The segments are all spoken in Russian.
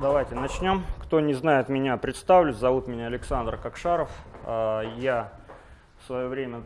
Давайте начнем. Кто не знает меня, представлюсь. Зовут меня Александр Кокшаров. А, я в свое время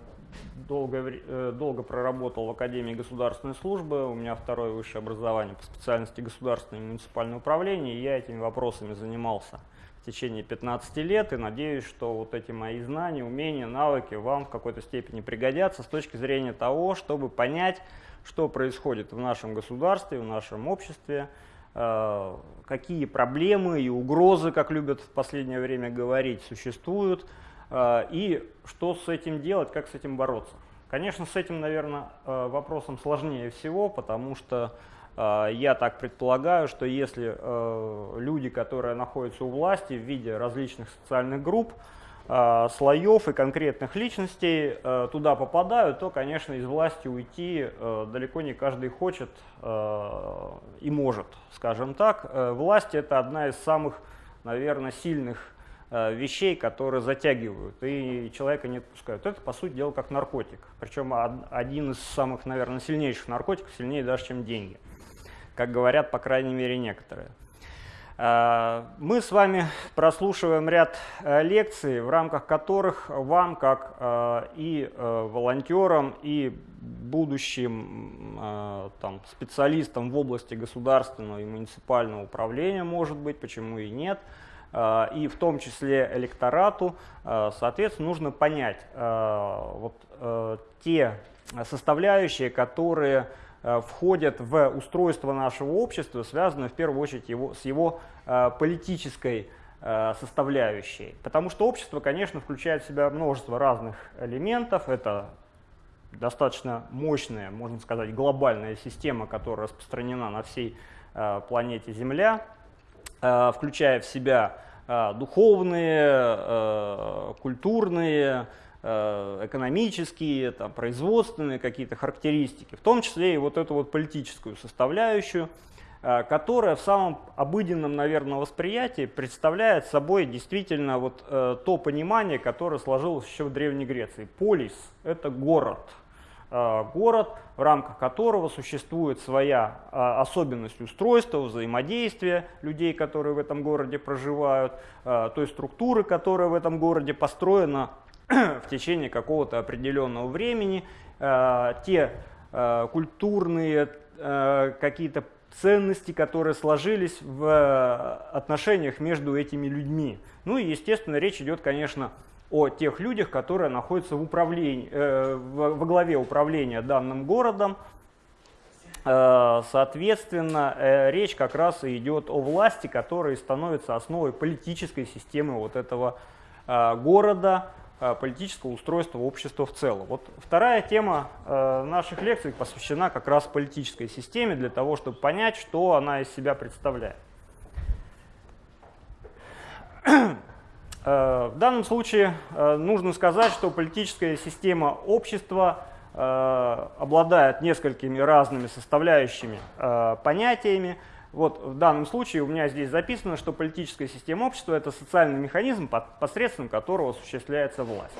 долго, э, долго проработал в Академии государственной службы. У меня второе высшее образование по специальности государственное и муниципальное управление. Я этими вопросами занимался в течение 15 лет. И надеюсь, что вот эти мои знания, умения, навыки вам в какой-то степени пригодятся с точки зрения того, чтобы понять, что происходит в нашем государстве, в нашем обществе, какие проблемы и угрозы, как любят в последнее время говорить, существуют, э, и что с этим делать, как с этим бороться. Конечно, с этим, наверное, э, вопросом сложнее всего, потому что я так предполагаю, что если люди, которые находятся у власти в виде различных социальных групп, э, слоев и конкретных личностей э, туда попадают, то, конечно, из власти уйти э, далеко не каждый хочет э, и может, скажем так. Э, власть – это одна из самых, наверное, сильных вещей, которые затягивают и человека не отпускают. Это, по сути дела, как наркотик. Причем один из самых, наверное, сильнейших наркотиков, сильнее даже, чем деньги. Как говорят, по крайней мере, некоторые. Э, мы с вами прослушиваем ряд э, лекций, в рамках которых вам, как э, и волонтерам, и будущим там, специалистам в области государственного и муниципального управления, может быть, почему и нет, и в том числе электорату, соответственно, нужно понять вот, те составляющие, которые входят в устройство нашего общества, связанное в первую очередь его, с его э, политической э, составляющей. Потому что общество, конечно, включает в себя множество разных элементов. Это достаточно мощная, можно сказать, глобальная система, которая распространена на всей планете Земля, включая в себя духовные, культурные, Э, экономические, там, производственные какие-то характеристики, в том числе и вот эту вот политическую составляющую, э, которая в самом обыденном, наверное, восприятии представляет собой действительно вот э, то понимание, которое сложилось еще в Древней Греции. Полис – это город, город, в рамках которого существует своя особенность устройства, взаимодействия людей, которые в этом городе проживают, той структуры, которая в этом городе построена в течение какого-то определенного времени э, те э, культурные э, какие-то ценности, которые сложились в отношениях между этими людьми. Ну и, естественно, речь идет, конечно, о тех людях, которые находятся в управлении, э, во главе управления данным городом. Э, соответственно, э, речь как раз и идет о власти, которая становится основой политической системы вот этого э, города, политического устройства общества в целом. Вот вторая тема э, наших лекций посвящена как раз политической системе, для того, чтобы понять, что она из себя представляет. Э, в данном случае нужно сказать, что политическая система общества обладает несколькими разными составляющими понятиями, вот в данном случае у меня здесь записано, что политическая система общества – это социальный механизм, посредством которого осуществляется власть.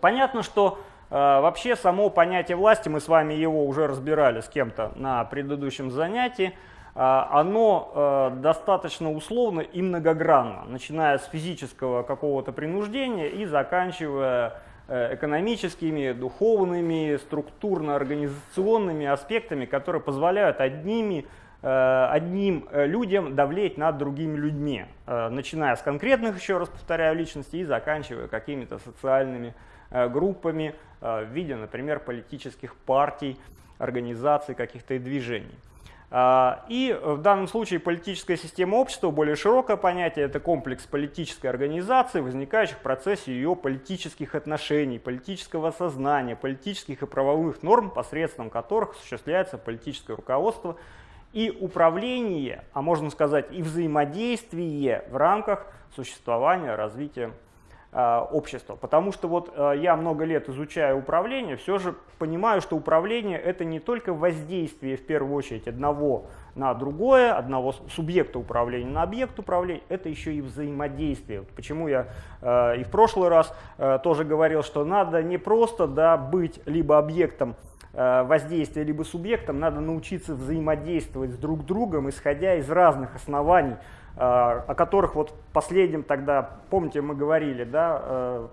Понятно, что э, вообще само понятие власти, мы с вами его уже разбирали с кем-то на предыдущем занятии, э, оно э, достаточно условно и многогранно, начиная с физического какого-то принуждения и заканчивая э, экономическими, духовными, структурно-организационными аспектами, которые позволяют одними одним э, людям давлеть над другими людьми, э, начиная с конкретных, еще раз повторяю, личностей и заканчивая какими-то социальными группами в виде, например, политических партий, организаций, каких-то движений. И в данном случае политическая система общества, более широкое понятие, это комплекс политической организации, возникающих в процессе ее политических отношений, политического сознания, политических и правовых норм, посредством которых осуществляется политическое руководство и управление, а можно сказать и взаимодействие в рамках существования, развития э, общества. Потому что вот э, я много лет изучаю управление, все же понимаю, что управление это не только воздействие в первую очередь одного на другое, одного субъекта управления на объект управления, это еще и взаимодействие. Вот почему я э, и в прошлый раз э, тоже говорил, что надо не просто да, быть либо объектом воздействия либо субъектом, надо научиться взаимодействовать с друг другом, исходя из разных оснований, о которых вот последнем тогда, помните, мы говорили, да,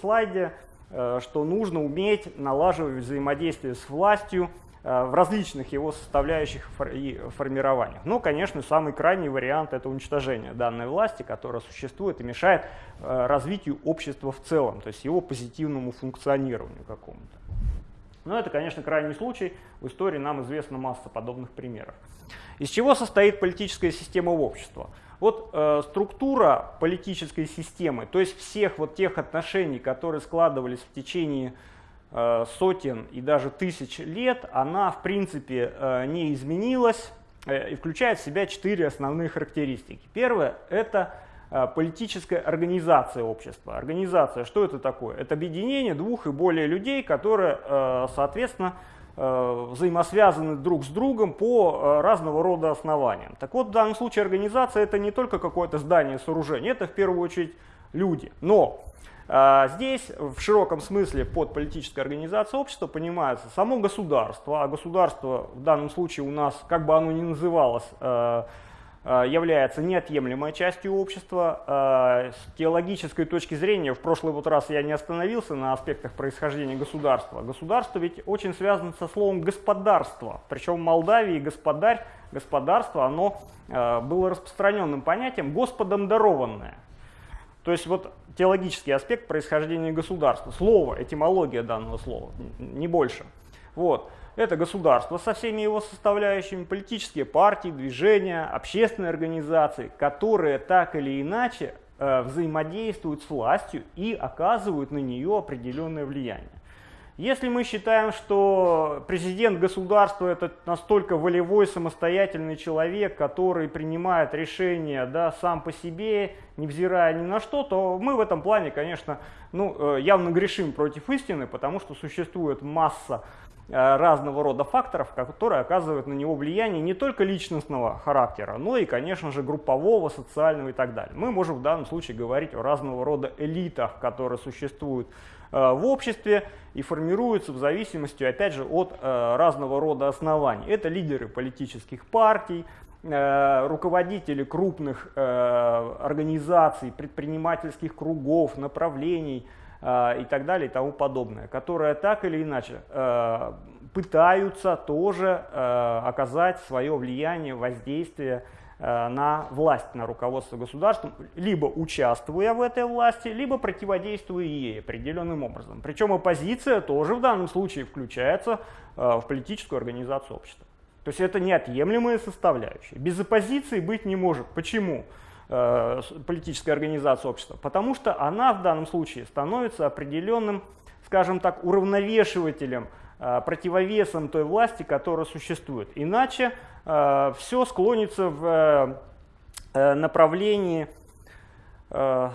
слайде, что нужно уметь налаживать взаимодействие с властью, Э, в различных его составляющих и формированиях. Но, конечно, самый крайний вариант – это уничтожение данной власти, которая существует и мешает э, развитию общества в целом, то есть его позитивному функционированию какому-то. Но это, конечно, крайний случай. В истории нам известна масса подобных примеров. Из чего состоит политическая система общества? Вот э, структура политической системы, то есть всех вот тех отношений, которые складывались в течение Э, сотен и даже тысяч лет, она в принципе э, не изменилась э, и включает в себя четыре основные характеристики. Первое – это политическая организация общества. Организация, что это такое? Это объединение двух и более людей, которые, соответственно, взаимосвязаны друг с другом по разного рода основаниям. Так вот, в данном случае организация – это не только какое-то здание, сооружение, это в первую очередь люди. Но здесь в широком смысле под политической организацией общества понимается само государство, а государство в данном случае у нас, как бы оно ни называлось, э, э, является неотъемлемой частью общества. Э, с теологической точки зрения, в прошлый вот раз я не остановился на аспектах происхождения государства. Государство ведь очень связано со словом «господарство». Причем в Молдавии господарь, господарство, оно было распространенным понятием «господом дарованное». То есть вот теологический аспект происхождения государства, слово, этимология данного слова, не больше. Вот. Это государство со всеми его составляющими, политические партии, движения, общественные организации, которые так или иначе э, взаимодействуют с властью и оказывают на нее определенное влияние. Если мы считаем, что президент государства это настолько волевой, самостоятельный человек, который принимает решения да, сам по себе, невзирая ни на что, то мы в этом плане, конечно, ну, э, явно грешим против истины, потому что существует масса разного рода факторов, которые оказывают на него влияние не только личностного характера, но и, конечно же, группового, социального и так далее. Мы можем в данном случае говорить о разного рода элитах, которые существуют Э, в обществе и формируются в зависимости, опять же, от э, разного рода оснований. Это лидеры политических партий, э, руководители крупных организаций, предпринимательских кругов, направлений и так далее и тому подобное, которые так или иначе пытаются тоже оказать свое влияние, воздействие Э, на власть, на руководство государством, либо участвуя в этой власти, либо противодействуя ей определенным образом. Причем оппозиция тоже в данном случае включается э, в политическую организацию общества. То есть это неотъемлемая составляющая. Без оппозиции быть не может. Почему? Э, политическая организация общества? Потому что она в данном случае становится определенным, скажем так, уравновешивателем, противовесом той власти, которая существует. Иначе Э, все склонится в э, направлении э,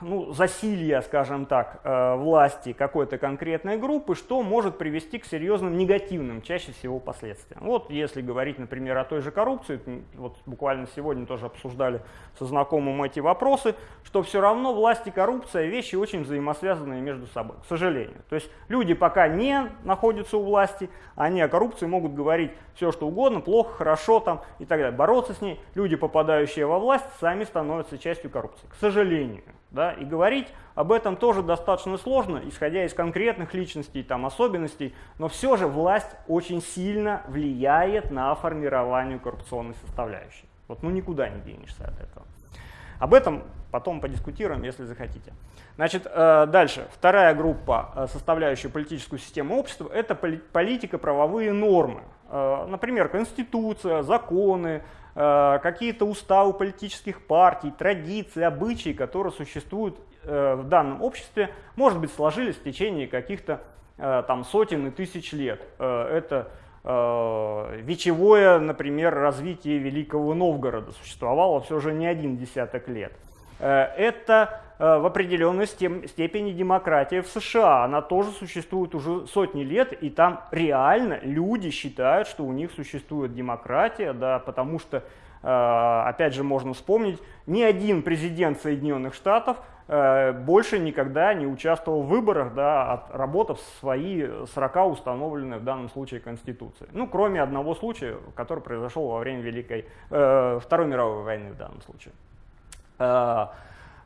ну, засилья, скажем так, э, власти какой-то конкретной группы, что может привести к серьезным негативным, чаще всего, последствиям. Вот если говорить, например, о той же коррупции, вот буквально сегодня тоже обсуждали со знакомым эти вопросы, что все равно власть и коррупция вещи очень взаимосвязанные между собой, к сожалению. То есть люди пока не находятся у власти, они о коррупции могут говорить все, что угодно, плохо, хорошо там и так далее. Бороться с ней, люди, попадающие во власть, сами становятся частью коррупции, к сожалению. Да? И говорить об этом тоже достаточно сложно, исходя из конкретных личностей, там, особенностей, но все же власть очень сильно влияет на формирование коррупционной составляющей. Вот ну никуда не денешься от этого. Об этом потом подискутируем, если захотите. Значит, э, дальше. Вторая группа, э, составляющая политическую систему общества, это политика-правовые нормы. Э, например, конституция, законы, какие-то уставы политических партий, традиции, обычаи, которые существуют э, в данном обществе, может быть, сложились в течение каких-то э, там сотен и тысяч лет. Это вечевое, например, развитие Великого Новгорода существовало все же не один десяток лет. Это в определенной степени демократия в США. Она тоже существует уже сотни лет, и там реально люди считают, что у них существует демократия, да, потому что, опять же, можно вспомнить, ни один президент Соединенных Штатов э, больше никогда не участвовал в выборах, да, отработав свои 40 установленных в данном случае Конституции. Ну, кроме одного случая, который произошел во время Великой, э, Второй мировой войны в данном случае.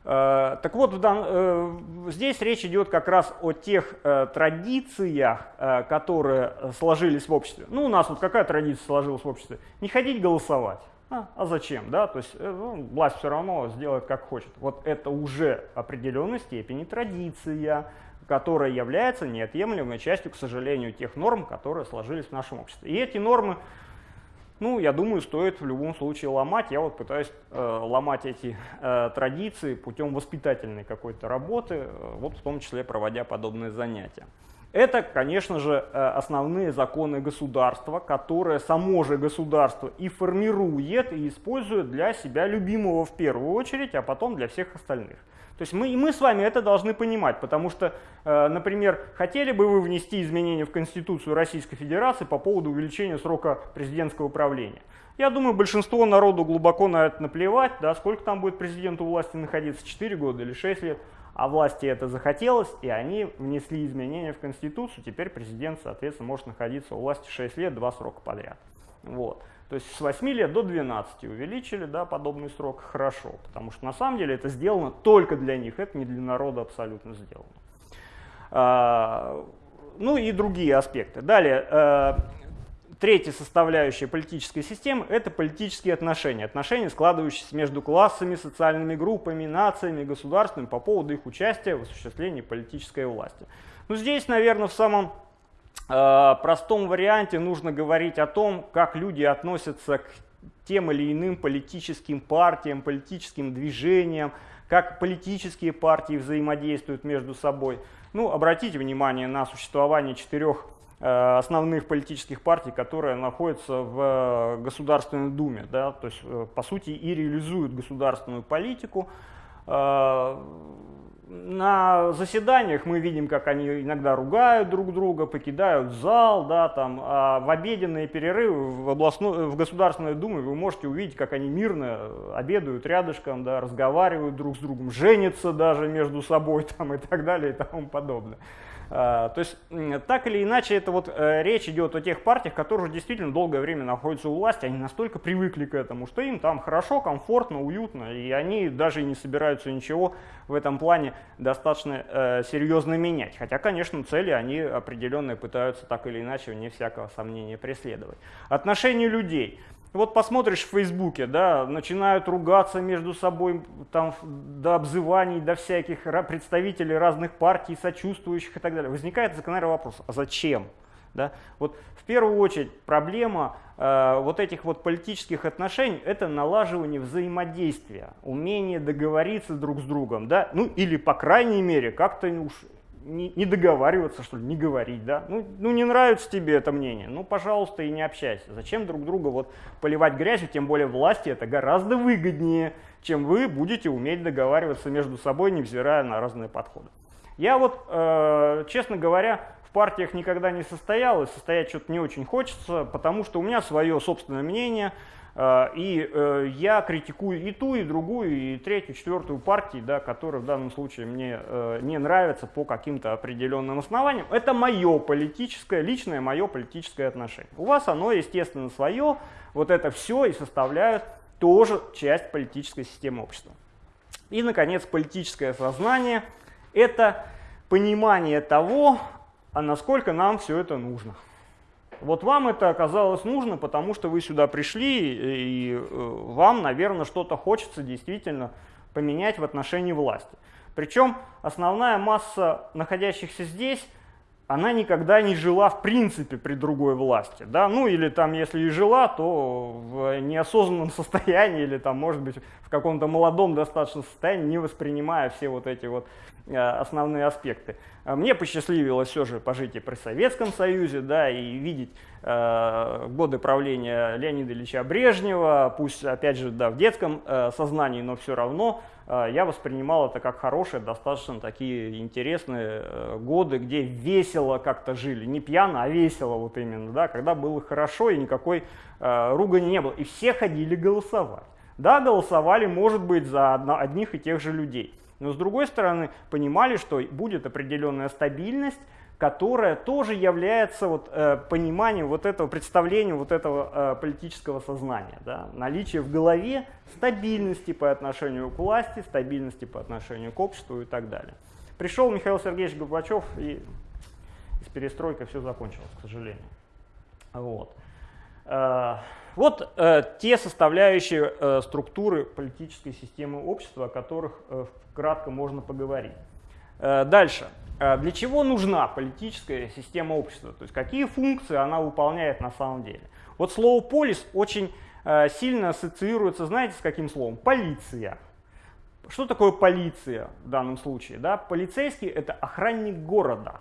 Э, э, так вот, э, здесь речь идет как раз о тех традициях, которые сложились в обществе. Ну, у нас вот какая традиция сложилась в обществе? Не ходить голосовать. А, а зачем, да? То есть ну, власть все равно сделает как хочет. Вот это уже определенной степени традиция, которая является неотъемлемой частью, к сожалению, тех норм, которые сложились в нашем обществе. И эти нормы ну, я думаю, стоит в любом случае ломать. Я вот пытаюсь э, ломать эти э, традиции путем воспитательной какой-то работы, э, вот в том числе проводя подобные занятия. Это, конечно же, э, основные законы государства, которые само же государство и формирует, и использует для себя любимого в первую очередь, а потом для всех остальных. То есть мы, и мы с вами это должны понимать, потому что, э, например, хотели бы вы внести изменения в Конституцию Российской Федерации по поводу увеличения срока президентского правления? Я думаю, большинство народу глубоко на это наплевать, да, сколько там будет президенту власти находиться, 4 года или 6 лет, а власти это захотелось, и они внесли изменения в Конституцию, теперь президент, соответственно, может находиться у власти 6 лет, 2 срока подряд. Вот. То есть с 8 лет до 12 увеличили да, подобный срок, хорошо, потому что на самом деле это сделано только для них, это не для народа абсолютно сделано. А, ну и другие аспекты. Далее, э, третья составляющая политической системы – это политические отношения. Отношения, складывающиеся между классами, социальными группами, нациями, государствами по поводу их участия в осуществлении политической власти. Ну здесь, наверное, в самом Э, простом варианте нужно говорить о том, как люди относятся к тем или иным политическим партиям, политическим движениям, как политические партии взаимодействуют между собой. Ну, обратите внимание на существование четырех основных политических партий, которые находятся в Государственной Думе, да, то есть, э, по сути, и реализуют государственную политику на заседаниях мы видим, как они иногда ругают друг друга, покидают зал, да, там, а в обеденные перерывы в, областной, в Государственной Думе вы можете увидеть, как они мирно обедают рядышком, да, разговаривают друг с другом, женятся даже между собой там, и так далее и тому подобное. А, то есть, так или иначе, это вот э, речь идет о тех партиях, которые действительно долгое время находятся у власти, они настолько привыкли к этому, что им там хорошо, комфортно, уютно, и они даже не собираются ничего в этом плане достаточно э, серьезно менять. Хотя, конечно, цели они определенные пытаются так или иначе, вне всякого сомнения, преследовать. Отношения людей – вот посмотришь в Фейсбуке, да, начинают ругаться между собой, там, до обзываний, до всяких представителей разных партий, сочувствующих и так далее. Возникает закономерный вопрос, а зачем? Да? Вот в первую очередь проблема э, вот этих вот политических отношений – это налаживание взаимодействия, умение договориться друг с другом, да? ну или по крайней мере как-то уж не, не договариваться, что ли, не говорить, да? Ну, ну, не нравится тебе это мнение, ну, пожалуйста, и не общайся. Зачем друг друга вот поливать грязью, тем более власти это гораздо выгоднее, чем вы будете уметь договариваться между собой, невзирая на разные подходы. Я вот, э, честно говоря, партиях никогда не состоял, и состоять что-то не очень хочется, потому что у меня свое собственное мнение – а, и э, я критикую и ту, и другую, и третью, четвертую партии, да, которые в данном случае мне э, не нравятся по каким-то определенным основаниям. Это мое политическое, личное мое политическое отношение. У вас оно, естественно, свое. Вот это все и составляют тоже часть политической системы общества. И, наконец, политическое сознание – это понимание того, а насколько нам все это нужно. Вот вам это оказалось нужно, потому что вы сюда пришли, и э, вам, наверное, что-то хочется действительно поменять в отношении власти. Причем основная масса находящихся здесь, она никогда не жила в принципе при другой власти. Да? Ну или там, если и жила, то в неосознанном состоянии, или там, может быть, в каком-то молодом достаточно состоянии, не воспринимая все вот эти вот э, основные аспекты. А мне посчастливилось все же пожить и при Советском Союзе, да, и видеть э, годы правления Леонида Ильича Брежнева, пусть, опять же, да, в детском э, сознании, но все равно э, я воспринимал это как хорошие, достаточно такие интересные э, годы, где весело как-то жили, не пьяно, а весело вот именно, да, когда было хорошо и никакой э, ругани не было, и все ходили голосовать. Да, голосовали, может быть, за одних и тех же людей. Но с другой стороны, понимали, что будет определенная стабильность, которая тоже является вот, э, пониманием вот этого представления, вот этого э, политического сознания. Да? Наличие в голове стабильности по отношению к власти, стабильности по отношению к обществу и так далее. Пришел Михаил Сергеевич Горбачев, и с перестройкой все закончилось, к сожалению. Вот. Э, вот э, те составляющие э, структуры политической системы общества, о которых э, кратко можно поговорить. Э, дальше. Э, для чего нужна политическая система общества? То есть какие функции она выполняет на самом деле? Вот слово «полис» очень э, сильно ассоциируется, знаете, с каким словом? Полиция. Что такое полиция в данном случае? Да? Полицейский – это охранник города.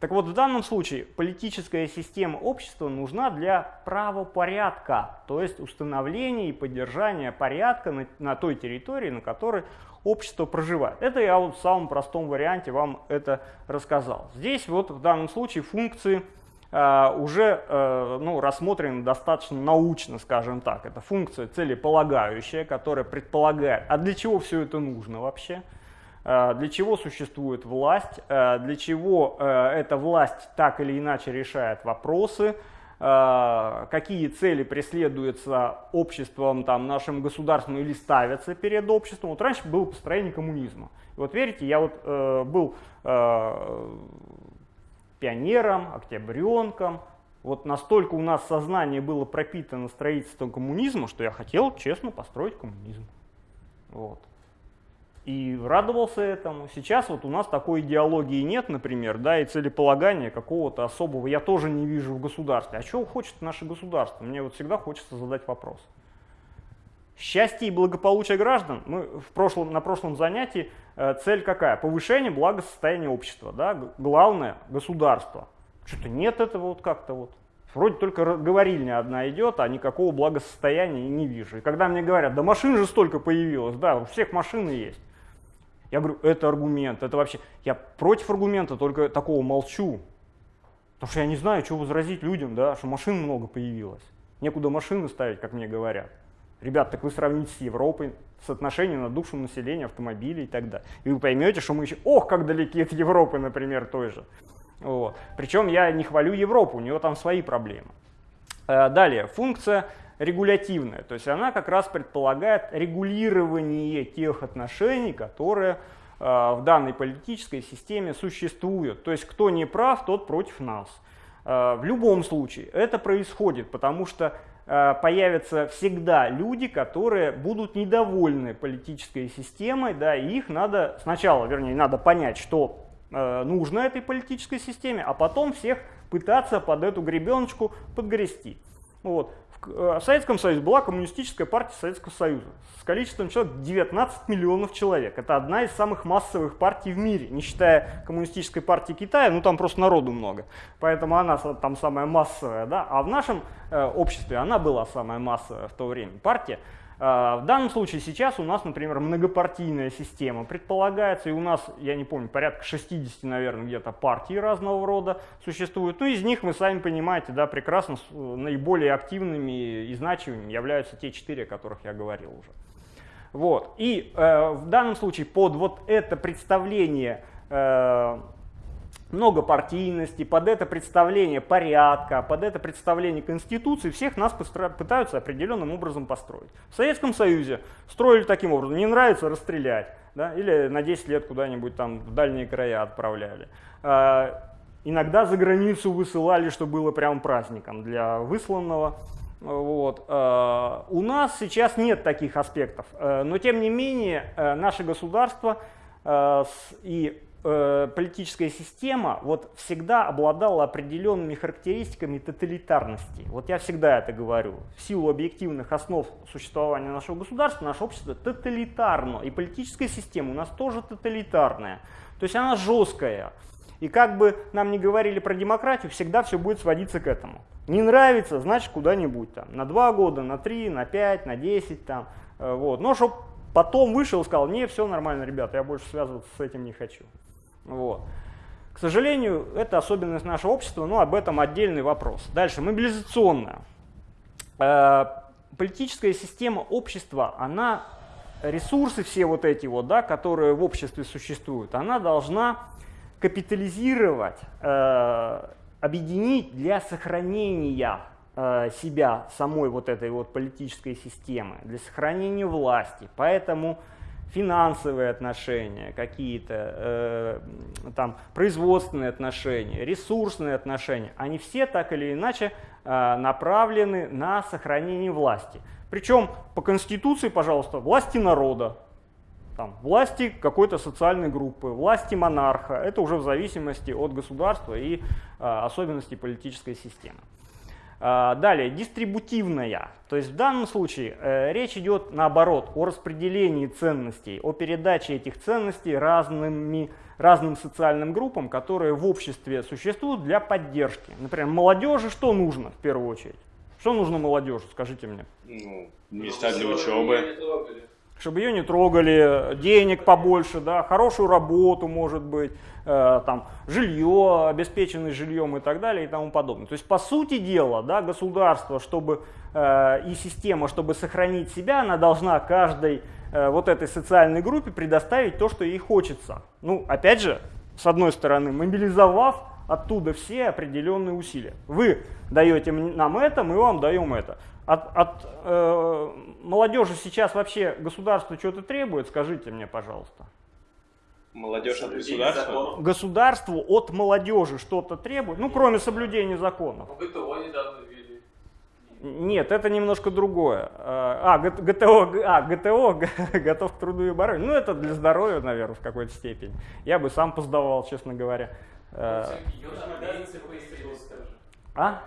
Так вот, в данном случае политическая система общества нужна для правопорядка, то есть установления и поддержания порядка на, на той территории, на которой общество проживает. Это я вот в самом простом варианте вам это рассказал. Здесь вот в данном случае функции э, уже э, ну, рассмотрены достаточно научно, скажем так. Это функция целеполагающая, которая предполагает, а для чего все это нужно вообще? Э, для чего существует власть, э, для чего э, эта власть так или иначе решает вопросы, какие цели преследуются обществом, там, нашим государством или ставятся перед обществом. Вот раньше было построение коммунизма. И вот верите, я вот э, был э, пионером, октябренком, вот настолько у нас сознание было пропитано строительством коммунизма, что я хотел честно построить коммунизм. Вот и радовался этому. Сейчас вот у нас такой идеологии нет, например, да, и целеполагания какого-то особого я тоже не вижу в государстве. А чего хочет наше государство? Мне вот всегда хочется задать вопрос. Счастье и благополучие граждан. Мы в прошлом, на прошлом занятии э, цель какая? Повышение благосостояния общества. Да? Главное – государство. Что-то нет этого вот как-то вот. Вроде только говорильня одна идет, а никакого благосостояния не вижу. И когда мне говорят, да машин же столько появилось, да, у всех машины есть. Я говорю, это аргумент, это вообще... Я против аргумента, только такого молчу. Потому что я не знаю, что возразить людям, да, что машин много появилось. Некуда машины ставить, как мне говорят. Ребят, так вы сравните с Европой, соотношение на душу населения, автомобилей и так далее. И вы поймете, что мы еще, ох, как далеки от Европы, например, той же. Вот. Причем я не хвалю Европу, у нее там свои проблемы. Э, далее, функция регулятивная, то есть она как раз предполагает регулирование тех отношений, которые э, в данной политической системе существуют. То есть кто не прав, тот против нас. Э, в любом случае это происходит, потому что э, появятся всегда люди, которые будут недовольны политической системой, да, и их надо сначала, вернее, надо понять, что нужно этой политической системе, а потом всех пытаться под эту гребеночку подгрести. Вот. Э, в Советском Союзе была коммунистическая партия Советского Союза с количеством человек 19 миллионов человек. Это одна из самых массовых партий в мире, не считая коммунистической партии Китая, ну там просто народу много, поэтому она там самая массовая. Да? А в нашем э, обществе она была самая массовая в то время партия. А, в данном случае сейчас у нас, например, многопартийная система предполагается, и у нас, я не помню, порядка 60, наверное, где-то партий разного рода существует. Ну, из них, вы сами понимаете, да, прекрасно, наиболее активными и значимыми являются те четыре, о которых я говорил уже. Вот. И э, в данном случае под вот это представление э, многопартийности, под это представление порядка, под это представление Конституции всех нас пытаются определенным образом построить. В Советском Союзе строили таким образом, не нравится расстрелять, да, или на 10 лет куда-нибудь там в дальние края отправляли. А, иногда за границу высылали, что было прям праздником для высланного. Вот. А, у нас сейчас нет таких аспектов, а, но тем не менее наше государство и э, политическая система вот всегда обладала определенными характеристиками тоталитарности. Вот я всегда это говорю. В силу объективных основ существования нашего государства, наше общество тоталитарно. И политическая система у нас тоже тоталитарная. То есть она жесткая. И как бы нам не говорили про демократию, всегда все будет сводиться к этому. Не нравится, значит куда-нибудь там. На два года, на три, на пять, на десять там. Э, вот. Но чтобы потом вышел и сказал, не, все нормально, ребята, я больше связываться с этим не хочу. Вот. К сожалению, это особенность нашего общества, но об этом отдельный вопрос. Дальше, мобилизационная. Э, политическая система общества, она ресурсы все вот эти вот, да, которые в обществе существуют, она должна капитализировать, э, объединить для сохранения э, себя, самой вот этой вот политической системы, для сохранения власти. Поэтому финансовые отношения, какие-то э, там производственные отношения, ресурсные отношения, они все так или иначе э, направлены на сохранение власти. Причем по Конституции, пожалуйста, власти народа, там, власти какой-то социальной группы, власти монарха. Это уже в зависимости от государства и э, особенностей политической системы. Э, далее, дистрибутивная. То есть в данном случае э, речь идет наоборот о распределении ценностей, о передаче этих ценностей разными, разным социальным группам, которые в обществе существуют для поддержки. Например, молодежи что нужно в первую очередь? Что нужно молодежи, скажите мне? Ну, места для учебы. Чтобы ее не трогали, денег побольше, да, хорошую работу, может быть, э, там, жилье, обеспеченность жильем и так далее и тому подобное. То есть, по сути дела, да, государство чтобы, э, и система, чтобы сохранить себя, она должна каждой э, вот этой социальной группе предоставить то, что ей хочется. Ну, опять же, с одной стороны, мобилизовав оттуда все определенные усилия. Вы даете нам это, мы вам даем это. От, от э, молодежи сейчас вообще государство что-то требует, скажите мне, пожалуйста. Молодежь от государства? Государству от молодежи что-то требует, ну, кроме соблюдения законов. Ну, ГТО недавно ввели. Нет, это немножко другое. А, ГТО, а, ГТО, готов к труду и обороне. Ну, это для здоровья, наверное, в какой-то степени. Я бы сам поздавал, честно говоря. Э, А?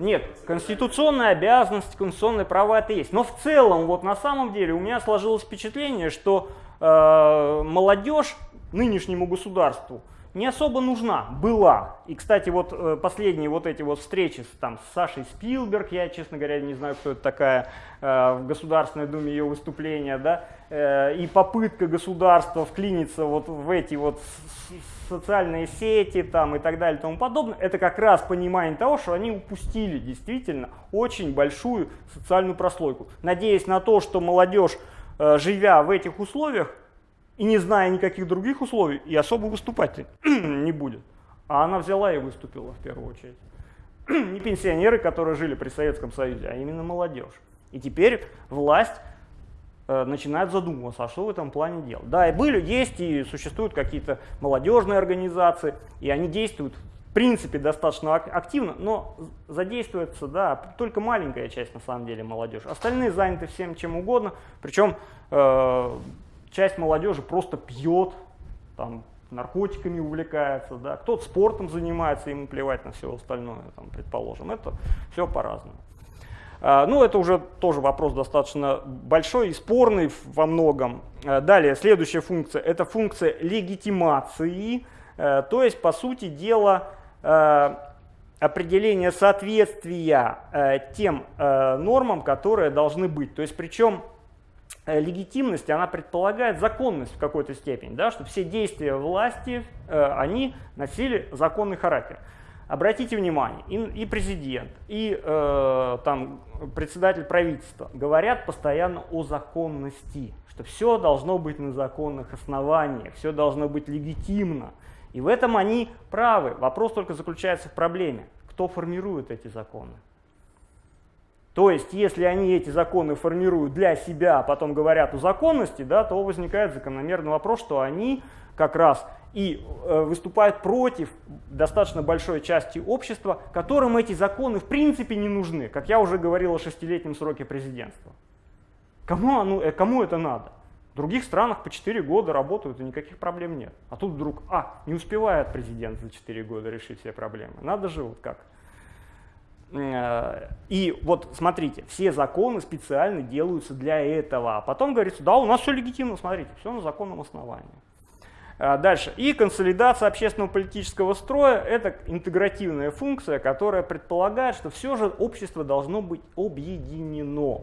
Нет, конституционная обязанность, конституционные права это есть. Но в целом, вот на самом деле, у меня сложилось впечатление, что э, молодежь нынешнему государству не особо нужна, была. И, кстати, вот э, последние вот эти вот встречи там, с Сашей Спилберг, я, честно говоря, не знаю, кто это такая, э, в Государственной Думе ее выступления, да, э, и попытка государства вклиниться вот в эти вот социальные сети там, и так далее и тому подобное, это как раз понимание того, что они упустили действительно очень большую социальную прослойку. Надеясь на то, что молодежь, э, живя в этих условиях и не зная никаких других условий, и особо выступать не будет. А она взяла и выступила в первую очередь. Не пенсионеры, которые жили при Советском Союзе, а именно молодежь. И теперь власть начинают задумываться, а что в этом плане делать. Да, и были, есть и существуют какие-то молодежные организации, и они действуют в принципе достаточно активно, но задействуется, да, только маленькая часть на самом деле молодежи. Остальные заняты всем чем угодно, причем э, часть молодежи просто пьет, там, наркотиками увлекается, да, кто-то спортом занимается, ему плевать на все остальное, там, предположим, это все по-разному. А, ну, это уже тоже вопрос достаточно большой и спорный во многом. А, далее, следующая функция – это функция легитимации, э, то есть, по сути дела, определение соответствия тем нормам, которые должны быть. То есть, причем легитимность, она предполагает законность в какой-то степени, да, что все действия власти, они носили законный характер. Обратите внимание, и, и президент, и э, там, председатель правительства говорят постоянно о законности, что все должно быть на законных основаниях, все должно быть легитимно. И в этом они правы. Вопрос только заключается в проблеме, кто формирует эти законы. То есть, если они эти законы формируют для себя, а потом говорят о законности, да, то возникает закономерный вопрос, что они как раз и э, выступают против достаточно большой части общества, которым эти законы в принципе не нужны, как я уже говорил о шестилетнем сроке президентства. Кому, оно, э, кому это надо? В других странах по 4 года работают и никаких проблем нет. А тут вдруг, а, не успевает президент за 4 года решить все проблемы. Надо же вот как. Э, и вот смотрите, все законы специально делаются для этого. А потом говорится, да, у нас все легитимно, смотрите, все на законном основании. А, дальше. И консолидация общественного политического строя – это интегративная функция, которая предполагает, что все же общество должно быть объединено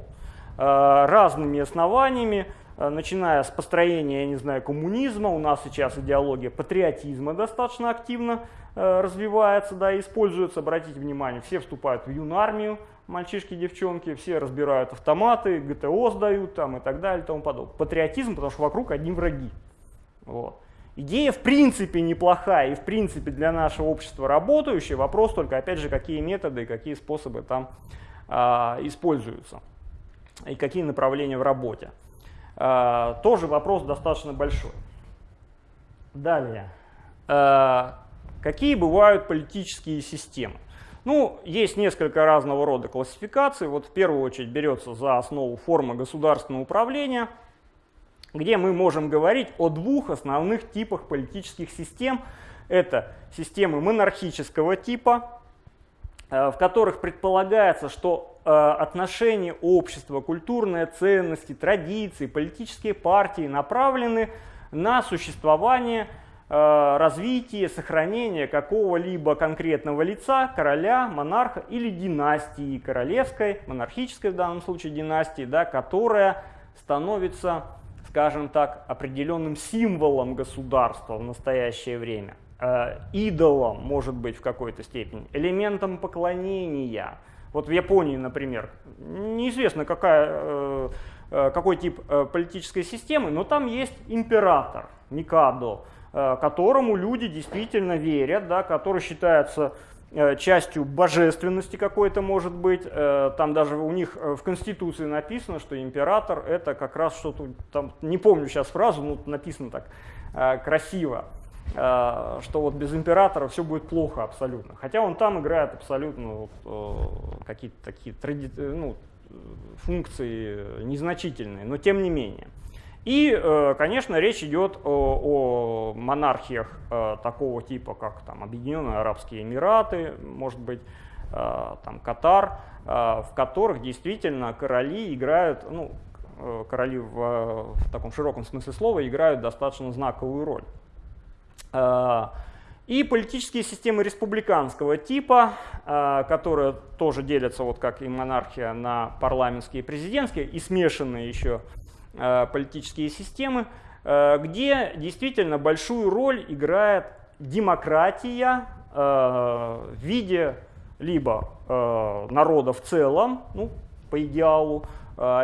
а, разными основаниями, а, начиная с построения, я не знаю, коммунизма, у нас сейчас идеология патриотизма достаточно активно развивается, да, используется, обратите внимание, все вступают в юнармию, мальчишки, девчонки, все разбирают автоматы, ГТО сдают там и так далее и тому подобное. Патриотизм, потому что вокруг одни враги. Вот. Идея в принципе неплохая и в принципе для нашего общества работающая. Вопрос только, опять же, какие методы и какие способы там а, используются и какие направления в работе. А, тоже вопрос достаточно большой. Далее. А, какие бывают политические системы? Ну, есть несколько разного рода классификаций. Вот в первую очередь берется за основу форма государственного управления – где мы можем говорить о двух основных типах политических систем. Это системы монархического типа, э, в которых предполагается, что э, отношения общества, культурные ценности, традиции, политические партии направлены на существование, э, развитие, сохранение какого-либо конкретного лица, короля, монарха или династии королевской, монархической в данном случае династии, да, которая становится скажем так, определенным символом государства в настоящее время, э, идолом, может быть, в какой-то степени, элементом поклонения. Вот в Японии, например, неизвестно, какая, э, э, какой тип политической системы, но там есть император, Микадо, которому люди действительно верят, да, который считается частью божественности какой-то может быть. Э, там даже у них э, в Конституции написано, что император это как раз что-то, там, не помню сейчас фразу, но написано так красиво, что вот без императора все будет плохо абсолютно. Хотя он там играет абсолютно вот, какие-то такие тради... ну, функции незначительные, но тем не менее. И, э, конечно, речь идет о, о монархиях э, такого типа, как там, Объединенные Арабские Эмираты, может быть, э, там, Катар, в которых действительно короли играют, ну, короли в, в таком широком смысле слова играют достаточно знаковую роль. И политические системы республиканского типа, которые тоже делятся, вот как и монархия, на парламентские и президентские, и смешанные еще политические системы, э, где действительно большую роль играет демократия э, в виде либо народа в целом, ну, по идеалу,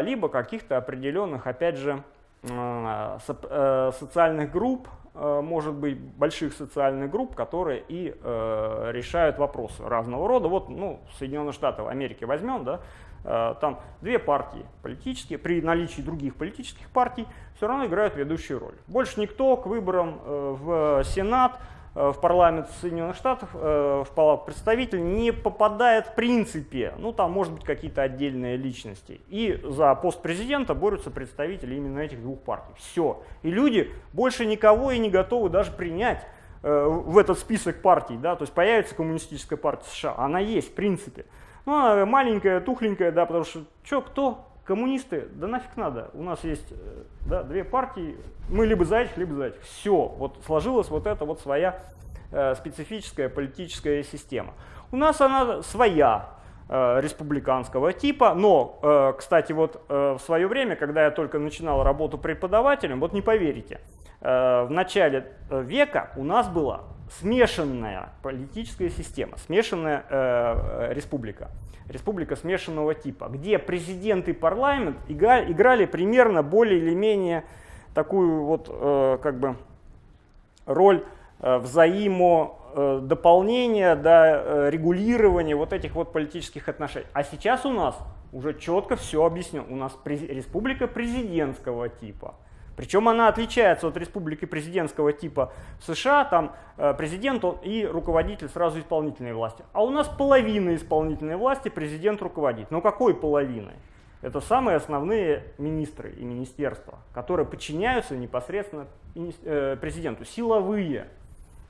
либо каких-то определенных, опять же, социальных групп, может быть, больших социальных групп, которые и решают вопросы разного рода. Вот, ну, Соединенные Штаты Америки возьмем, да, Э, там две партии политические, при наличии других политических партий, все равно играют ведущую роль. Больше никто к выборам э, в Сенат, э, в парламент Соединенных Штатов, в палату представителей не попадает в принципе. Ну, там может быть какие-то отдельные личности. И за пост президента борются представители именно этих двух партий. Все. И люди больше никого и не готовы даже принять в этот список партий. Да? То есть появится коммунистическая партия США. Она есть в принципе. Ну, она маленькая, тухленькая, да, потому что, что, кто? Коммунисты? Да нафиг надо. У нас есть э, да, две партии, мы либо за этих, либо за этих. Все, вот сложилась вот эта вот своя э, специфическая политическая система. У нас она своя, республиканского типа, но, э, кстати, вот э, в свое время, когда я только начинал работу преподавателем, вот не поверите, э, в начале э, века у нас была смешанная политическая система, смешанная э, республика, республика смешанного типа, где президент и парламент играли, примерно более или менее такую вот э, как бы роль э, взаимодополнения, да, э, регулирования вот этих вот политических отношений. А сейчас у нас уже четко все объяснено. У нас республика президентского типа. Причем она отличается от республики президентского типа США, там э, президент и руководитель сразу исполнительной власти. А у нас половина исполнительной власти президент руководит. Но какой половиной? Это самые основные министры и министерства, которые подчиняются непосредственно э, президенту, силовые.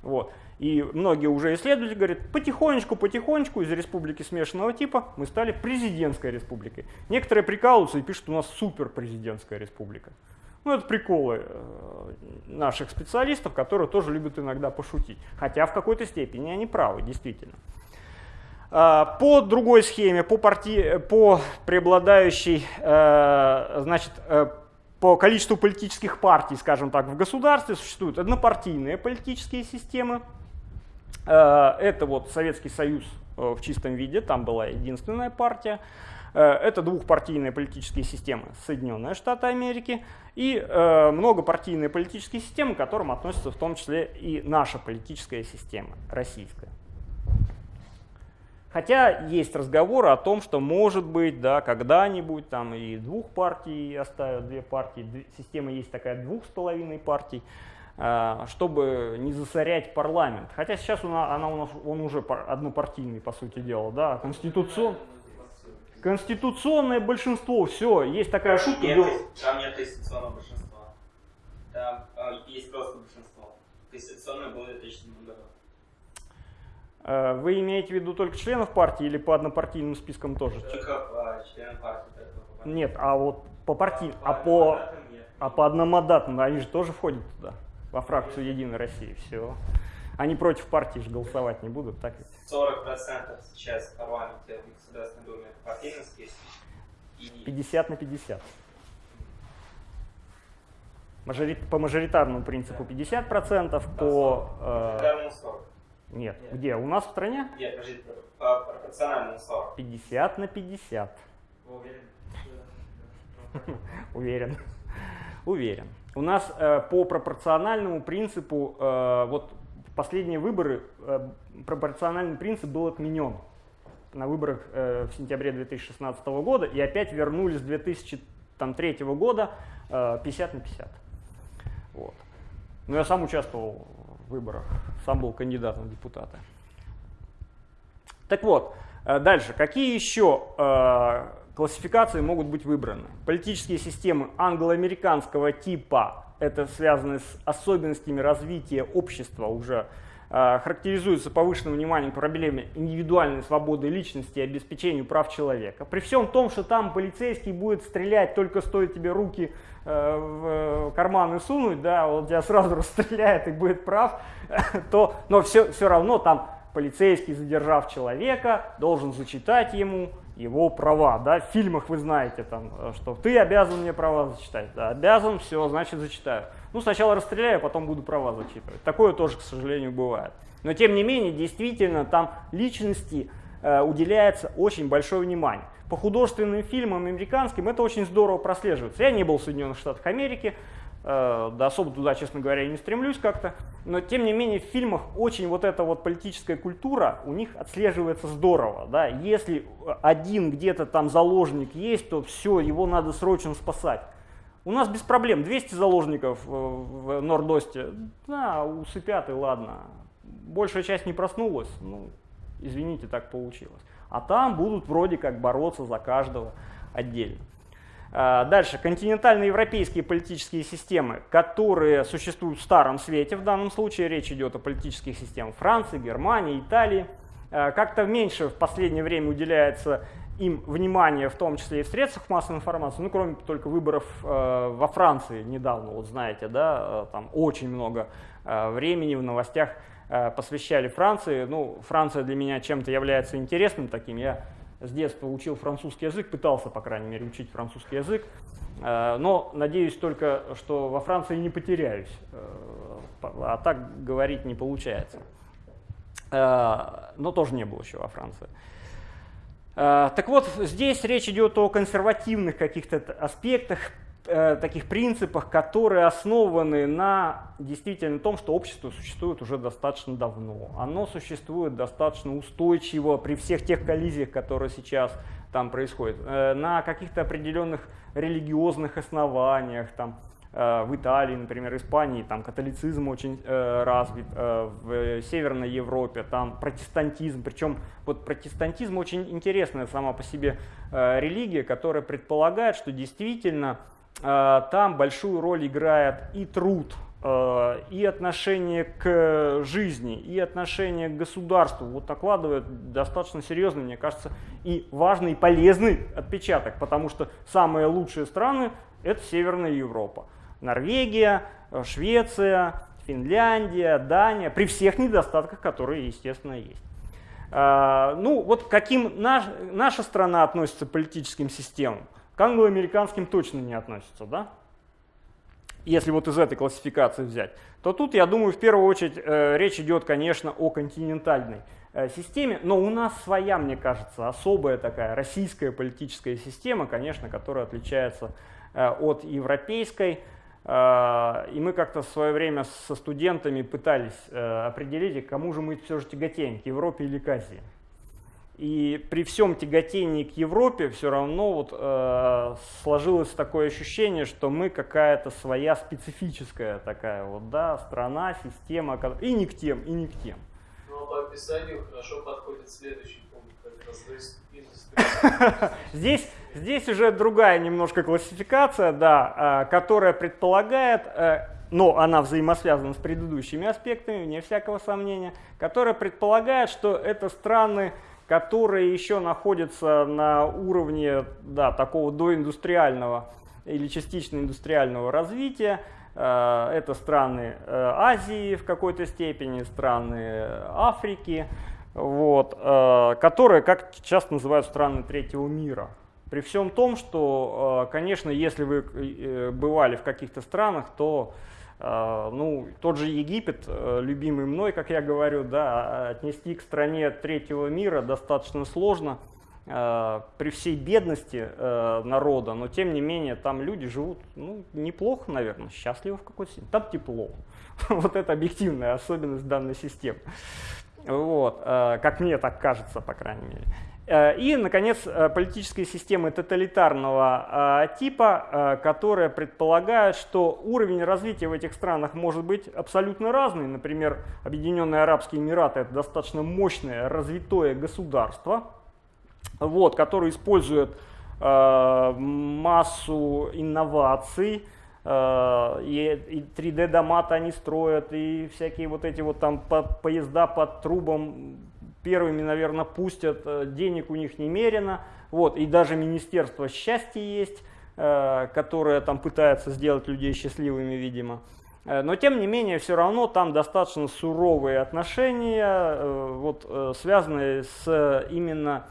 Вот. И многие уже исследователи говорят, потихонечку, потихонечку из республики смешанного типа мы стали президентской республикой. Некоторые прикалываются и пишут, у нас суперпрезидентская республика. Ну, это приколы э, наших специалистов, которые тоже любят иногда пошутить. Хотя в какой-то степени они правы, действительно. А, по другой схеме, по, парти... по преобладающей, э, значит, э, по количеству политических партий, скажем так, в государстве существуют однопартийные политические системы. Это вот Советский Союз в чистом виде, там была единственная партия. Это двухпартийная политическая система Соединенные Штаты Америки и многопартийные политические системы, к которым относится в том числе и наша политическая система, российская. Хотя есть разговоры о том, что может быть, да, когда-нибудь там и двух партий оставят, две партии, система есть такая двух с половиной партий, а, чтобы не засорять парламент. Хотя сейчас она, она у нас, он уже однопартийный, по сути дела, да, конституцион... конституционное большинство, все, есть такая шутка. Нет, там нет конституционного большинства, там а, есть просто большинство. Конституционное было в 2007 году. Э, вы имеете в виду только членов партии или по однопартийным спискам тоже? Только по членам партии. По нет, а вот по партии, а по, а по одномандатным, они же тоже входят туда, во фракцию Единой России, все. Они против партии же голосовать не будут, так ведь? 40% сейчас в парламенте в Государственной Думе партийный список. И... 50 на 50. Мажорит, по мажоритарному принципу 50%, по... Э, 40. Нет. Нет. Где? У нас в стране? Нет, подожди, по пропорциональному 40. 50 на 50. Вы уверены? Уверен. Уверен. У нас э, по пропорциональному принципу, э, вот последние выборы, э, пропорциональный принцип был отменен на выборах э, в сентябре 2016 года, и опять вернулись с 2003 года э, 50 на 50. Вот. Но я сам участвовал выборах. Сам был кандидатом в депутаты. Так вот, э, дальше. Какие еще э, классификации могут быть выбраны? Политические системы англо-американского типа, это связано с особенностями развития общества уже, э, характеризуются повышенным вниманием к проблеме индивидуальной свободы личности и обеспечению прав человека. При всем том, что там полицейский будет стрелять, только стоит тебе руки Э, в карманы сунуть, да, он тебя сразу расстреляет и будет прав, то, но все, все равно там полицейский, задержав человека, должен зачитать ему его права. Да? В фильмах вы знаете, там, что ты обязан мне права зачитать. Да, обязан, все, значит зачитаю. Ну, сначала расстреляю, потом буду права зачитывать. Такое тоже, к сожалению, бывает. Но, тем не менее, действительно, там личности э, уделяется очень большое внимание по художественным фильмам американским это очень здорово прослеживается. Я не был в Соединенных Штатах Америки, э, да особо туда, честно говоря, не стремлюсь как-то, но тем не менее в фильмах очень вот эта вот политическая культура у них отслеживается здорово. Да? Если один где-то там заложник есть, то все, его надо срочно спасать. У нас без проблем 200 заложников э, в Нордосте, да, усыпят и ладно. Большая часть не проснулась, ну, извините, так получилось а там будут вроде как бороться за каждого отдельно. А, дальше, континентальные европейские политические системы, которые существуют в Старом Свете, в данном случае речь идет о политических системах Франции, Германии, Италии, а, как-то меньше в последнее время уделяется им внимание, в том числе и в средствах массовой информации, ну, кроме только выборов э, во Франции недавно, вот знаете, да, там очень много э, времени в новостях Э, посвящали Франции. Ну, Франция для меня чем-то является интересным таким. Я с детства учил французский язык, пытался, по крайней мере, учить французский язык. Э, но надеюсь только, что во Франции не потеряюсь. Э, а так говорить не получается. Но тоже не было еще во Франции. Так вот, здесь речь идет о консервативных каких-то аспектах, э, таких принципах, которые основаны на действительно том, что общество существует уже достаточно давно. Оно существует достаточно устойчиво при всех тех коллизиях, которые сейчас там происходят, э, на каких-то определенных религиозных основаниях, там, э, в Италии, например, Испании, там католицизм очень э, развит, э, в Северной Европе, там протестантизм, причем вот протестантизм очень интересная сама по себе э, религия, которая предполагает, что действительно Э, там большую роль играет и труд, э, и отношение к жизни, и отношение к государству. Вот накладывает достаточно серьезный, мне кажется, и важный, и полезный отпечаток, потому что самые лучшие страны – это Северная Европа. Норвегия, э, Швеция, Финляндия, Дания, при всех недостатках, которые, естественно, есть. Ну, вот каким наш, наша страна относится к политическим системам? К англо-американским точно не относятся, да? если вот из этой классификации взять, то тут, я думаю, в первую очередь э, речь идет, конечно, о континентальной э, системе, но у нас своя, мне кажется, особая такая российская политическая система, конечно, которая отличается э, от европейской. Э, и мы как-то в свое время со студентами пытались э, определить, кому же мы все же тяготеем, к Европе или к Азии. И при всем тяготении к Европе все равно вот, э, сложилось такое ощущение, что мы какая-то своя специфическая такая вот, да, страна, система, и не к тем, и не к тем. Ну а по описанию хорошо подходит следующий пункт, как раз Здесь, здесь уже другая немножко классификация, да, э, которая предполагает, э, но она взаимосвязана с предыдущими аспектами, вне всякого сомнения, которая предполагает, что это страны, которые еще находятся на уровне да, такого доиндустриального или частично индустриального развития. Э, это страны э, Азии в какой-то степени, страны Африки, вот, которые, как часто называют, страны третьего мира. При всем том, что, конечно, если вы бывали в каких-то странах, то а, ну, тот же Египет, э, любимый мной, как я говорю, да, отнести к стране третьего мира достаточно сложно э, при всей бедности э, народа, но тем не менее там люди живут ну, неплохо, наверное, счастливо в какой-то степени. Там тепло. Вот это объективная особенность данной системы. Вот, как мне так кажется, по крайней мере. Э, и, наконец, э, политические системы тоталитарного э, типа, которые предполагают, что уровень развития в этих странах может быть абсолютно разный. Например, Объединенные Арабские Эмираты – это достаточно мощное, развитое государство, вот, которое использует массу инноваций, и 3D-доматы они строят, и всякие вот эти вот там поезда под трубом первыми, наверное, пустят, э, денег у них немерено, вот, и даже Министерство счастья есть, э, которое там пытается сделать людей счастливыми, видимо. Э, но тем не менее, все равно там достаточно суровые отношения, вот, связанные с именно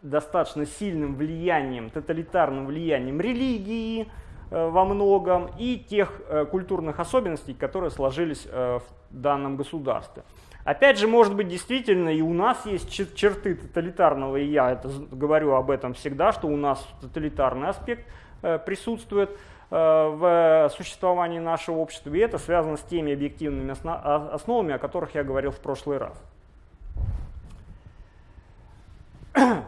достаточно сильным влиянием, тоталитарным влиянием религии во многом и тех культурных особенностей, которые сложились в данном государстве. Опять же, может быть, действительно и у нас есть черты тоталитарного, и я это говорю об этом всегда, что у нас тоталитарный аспект э, присутствует э, в существовании нашего общества, и это связано с теми объективными основами, о которых я говорил в прошлый раз.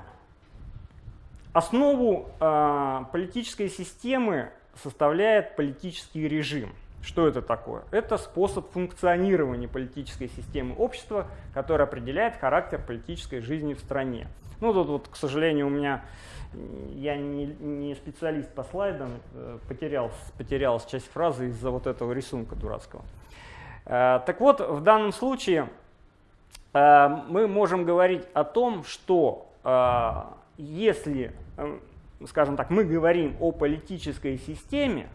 Основу э, политической системы составляет политический режим – что это такое? Это способ функционирования политической системы общества, который определяет характер политической жизни в стране. Ну, тут вот, к сожалению, у меня, я не, не специалист по слайдам, э, потерял, потерялась часть фразы из-за вот этого рисунка дурацкого. Э, так вот, в данном случае э, мы можем говорить о том, что если, скажем так, мы говорим о политической системе,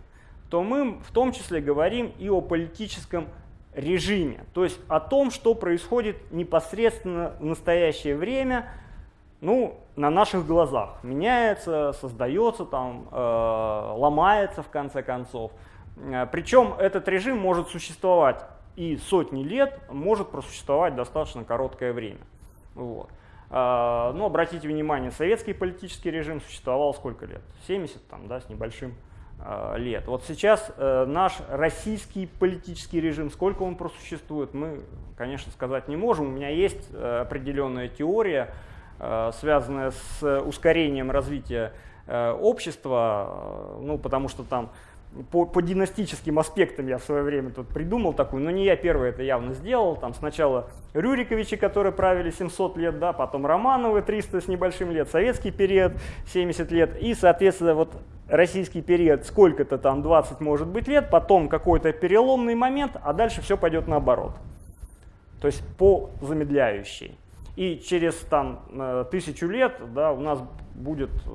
то мы в том числе говорим и о политическом режиме, то есть о том, что происходит непосредственно в настоящее время, ну, на наших глазах. Меняется, создается, там, э, ломается в конце концов. Э, Причем этот режим может существовать и сотни лет, может просуществовать достаточно короткое время. Вот. Э, но обратите внимание, советский политический режим существовал сколько лет? 70 там, да, с небольшим лет. Вот сейчас э, наш российский политический режим, сколько он просуществует, мы, конечно, сказать не можем. У меня есть э, определенная теория, связанная с ускорением развития общества, ну, потому что там по, по династическим аспектам я в свое время тут придумал такую, но не я первый это явно сделал. Там сначала Рюриковичи, которые правили 700 лет, да, потом Романовы 300 с небольшим лет, советский период 70 лет и, соответственно, вот российский период сколько-то там 20 может быть лет, потом какой-то переломный момент, а дальше все пойдет наоборот. То есть по замедляющей. И через там, э, тысячу лет да, у нас будет э,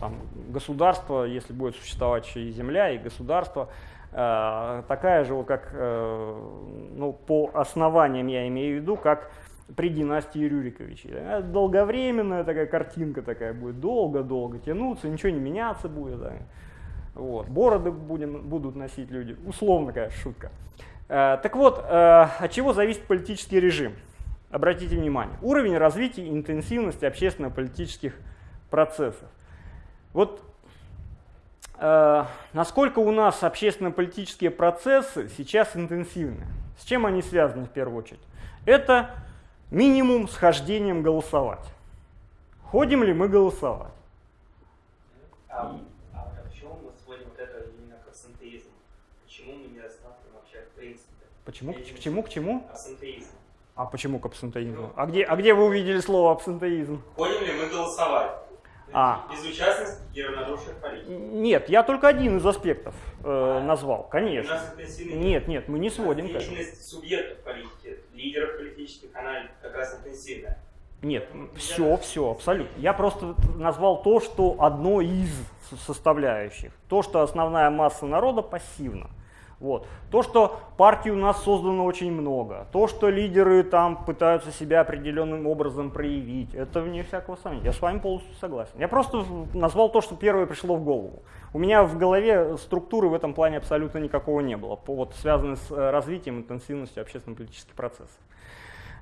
там, государство, если будет существовать еще и земля, и государство, э, такая же, как ну, по основаниям я имею в виду, как при династии Рюриковичей. Долговременная такая картинка такая будет, долго-долго тянуться, ничего не меняться будет. Да. Вот. Бороды будем, будут носить люди. Условно, конечно, шутка. Так вот, от чего зависит политический режим? Обратите внимание. Уровень развития и интенсивности общественно-политических процессов. Вот э, насколько у нас общественно-политические процессы сейчас интенсивны. С чем они связаны в первую очередь? Это минимум с хождением голосовать. Ходим ли мы голосовать? А, а почему мы сводим вот это именно к абсентеизму? Почему мы не рассматриваем вообще в принципе? Почему? К, к чему? К чему? Абсентеизм. А почему к абсентеизму? А где, а где вы увидели слово абсентеизм? Ходим ли мы голосовать? А. Безучастность и равнодушие к политике. Нет, я только один из аспектов э, назвал, У конечно. нас интенсивный Нет, нет, мы не сводим к этому. Деятельность субъектов политики, лидеров политических, она как раз интенсивная. Нет, все, все, абсолютно. Я просто назвал то, что одно из составляющих. То, что основная масса народа пассивна. Вот. То, что партий у нас создано очень много. То, что лидеры там пытаются себя определенным образом проявить. Это вне всякого сомнения. Я с вами полностью согласен. Я просто назвал то, что первое пришло в голову. У меня в голове структуры в этом плане абсолютно никакого не было. Вот, связанной с э, развитием интенсивностью общественно-политических процессов.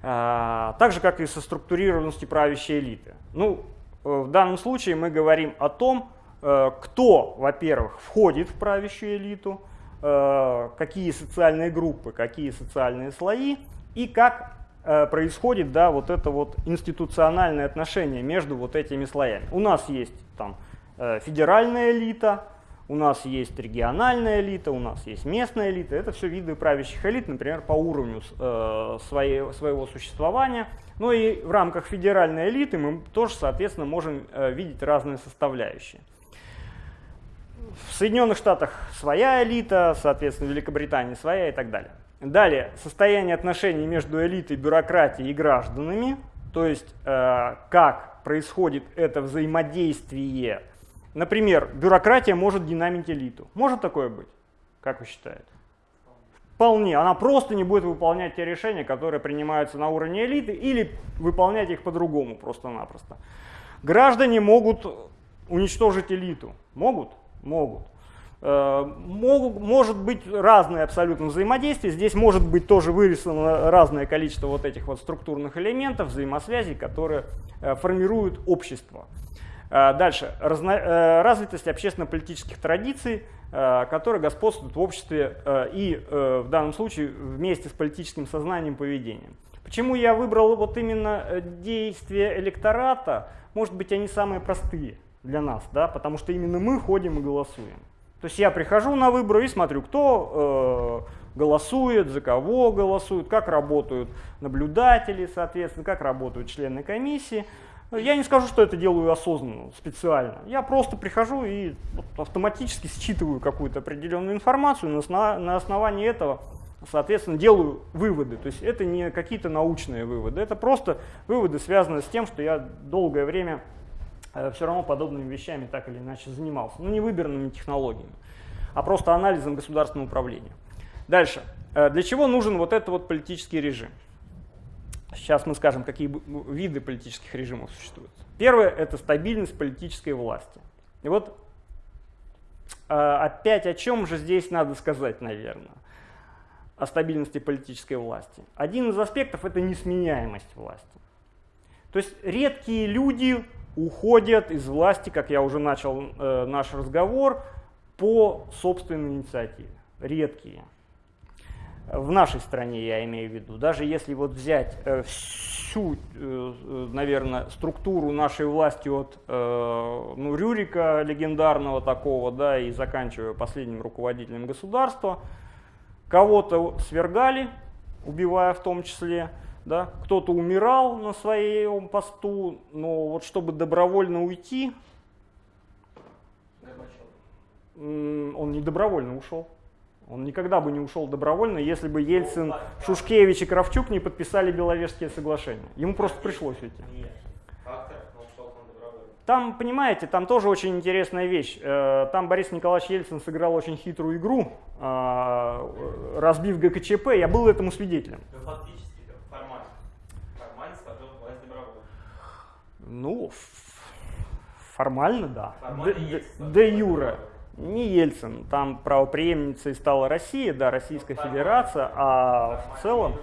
А, Так же, как и со структурированностью правящей элиты. Ну, э, в данном случае мы говорим о том, э, кто, во-первых, входит в правящую элиту, какие социальные группы, какие социальные слои и как э, происходит да, вот это вот институциональное отношение между вот этими слоями. У нас есть там э, федеральная элита, у нас есть региональная элита, у нас есть местная элита. Это все виды правящих элит, например, по уровню э, своей, своего существования. Ну и в рамках федеральной элиты мы тоже, соответственно, можем э, видеть разные составляющие. В Соединенных Штатах своя элита, соответственно, в Великобритании своя и так далее. Далее, состояние отношений между элитой, бюрократией и гражданами, то есть э, как происходит это взаимодействие. Например, бюрократия может динамить элиту. Может такое быть? Как вы считаете? Вполне. Она просто не будет выполнять те решения, которые принимаются на уровне элиты, или выполнять их по-другому просто-напросто. Граждане могут уничтожить элиту. Могут? Могут. Э, могут. Может быть разное абсолютно взаимодействие. Здесь может быть тоже вырисовано разное количество вот этих вот структурных элементов, взаимосвязей, которые э, формируют общество. Э, Дальше. Разно, развитость общественно-политических традиций, которые господствуют в обществе и в данном случае вместе с политическим сознанием поведением. Почему я выбрал вот именно действия электората? Может быть, они самые простые для нас, да, потому что именно мы ходим и голосуем. То есть я прихожу на выборы и смотрю, кто э, голосует, за кого голосует, как работают наблюдатели, соответственно, как работают члены комиссии. Я не скажу, что это делаю осознанно, специально. Я просто прихожу и автоматически считываю какую-то определенную информацию, на, на основании этого, соответственно, делаю выводы. То есть это не какие-то научные выводы, это просто выводы, связанные с тем, что я долгое время все равно подобными вещами так или иначе занимался. Ну, не выбранными технологиями, а просто анализом государственного управления. Дальше. Э, Для чего нужен вот этот вот политический режим? Сейчас мы скажем, какие виды политических режимов существуют. Первое – это стабильность политической власти. И вот э, опять о чем же здесь надо сказать, наверное, о стабильности политической власти. Один из аспектов – это несменяемость власти. То есть редкие люди уходят из власти, как я уже начал э, наш разговор, по собственной инициативе. Редкие. В нашей стране я имею в виду. Даже если вот взять э, всю, э, наверное, структуру нашей власти от э, ну, Рюрика легендарного такого, да, и заканчивая последним руководителем государства, кого-то свергали, убивая в том числе, да, кто-то умирал на своем посту, но вот чтобы добровольно уйти, он не добровольно ушел. Он никогда бы не ушел добровольно, если бы Ельцин, Шушкевич и Кравчук не подписали Беловежские соглашения. Ему просто пришлось уйти. Там, понимаете, там тоже очень интересная вещь. Э, Там Борис Николаевич Ельцин сыграл очень хитрую игру, э, разбив ГКЧП. Я был этому свидетелем. Ну, фактически, да, формально. Формально сложил власть добровольно. Ну, формально, да. Формально Де- де- добровольно. Не Ельцин, там правоприемницей стала Россия, да, Российская Федерация, а в целом...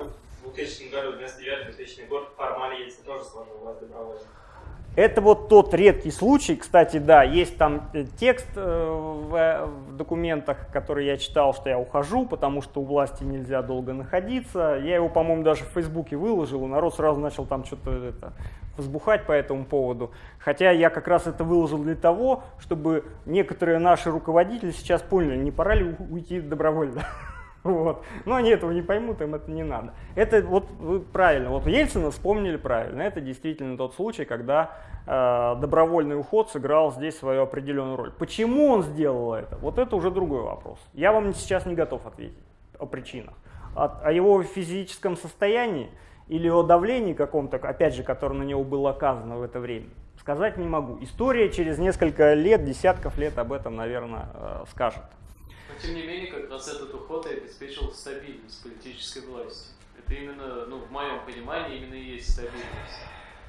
В 2000 году, 99-2000 год, формально Ельцин тоже сложил власть добровольно. Это вот тот редкий случай, кстати, да, есть там э, текст э, в, в документах, который я читал, что я ухожу, потому что у власти нельзя долго находиться. Я его, по-моему, даже в Фейсбуке выложил, и народ сразу начал там что-то это, возбухать по этому поводу. Хотя я как раз это выложил для того, чтобы некоторые наши руководители сейчас поняли, не пора ли уйти добровольно. Вот. Но они этого не поймут, им это не надо. Это вот вы правильно, вот Ельцина вспомнили правильно. Это действительно тот случай, когда э, добровольный уход сыграл здесь свою определенную роль. Почему он сделал это? Вот это уже другой вопрос. Я вам сейчас не готов ответить о причинах. О, о его физическом состоянии или о давлении каком-то, опять же, которое на него было оказано в это время, сказать не могу. История через несколько лет, десятков лет об этом, наверное, э, скажет. Но тем не менее, как раз этот уход и обеспечил стабильность политической власти. Это именно, ну, в моем понимании, именно и есть стабильность.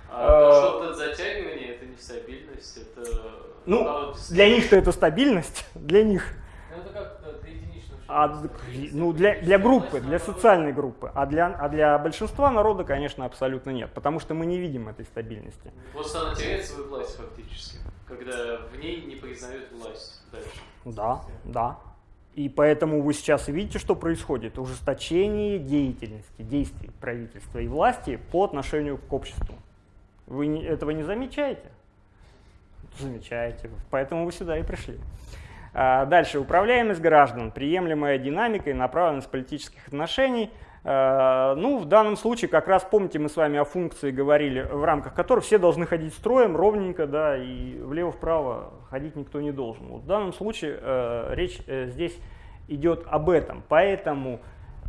А Э, что-то затягивание это не стабильность, это Ну, Для них-то это стабильность, для них. Ну, это как для единичного А, ну, для, для группы, для социальной группы. А для, а для большинства народа, конечно, абсолютно нет. Потому что мы не видим этой стабильности. Вот она теряет свою власть фактически, когда в ней не признают власть дальше. Да, да. И поэтому вы сейчас видите, что происходит. Ужесточение деятельности, действий правительства и власти по отношению к обществу. Вы этого не замечаете? Замечаете. Поэтому вы сюда и пришли. А, Дальше. Управляемость граждан. Приемлемая динамика и направленность политических отношений. А, Ну, в данном случае, как раз помните, мы с вами о функции говорили, в рамках которой все должны ходить строем ровненько, да, и влево-вправо ходить никто не должен. Вот в данном случае э, речь э, здесь идет об этом. Поэтому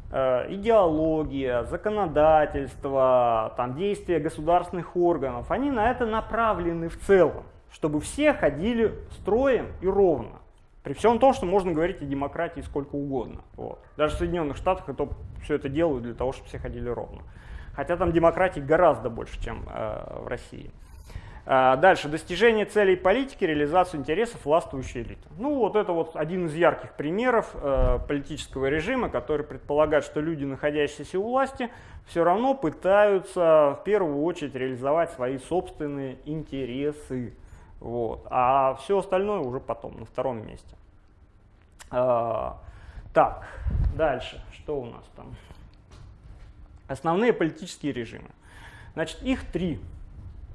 э, идеология, законодательство, там, действия государственных органов, они на это направлены в целом, чтобы все ходили строем и ровно. При всем том, что можно говорить о демократии сколько угодно. Вот. Даже в Соединенных Штатах это, все это делают для того, чтобы все ходили ровно. Хотя там демократии гораздо больше, чем э, в России. А, Дальше. Достижение целей политики, реализацию интересов властвующей элиты. Ну вот это вот один из ярких примеров э, политического режима, который предполагает, что люди, находящиеся у власти, все равно пытаются в первую очередь реализовать свои собственные интересы. Вот. А все остальное уже потом, на втором месте. А, так, дальше. Что у нас там? Основные политические режимы. Значит, их три.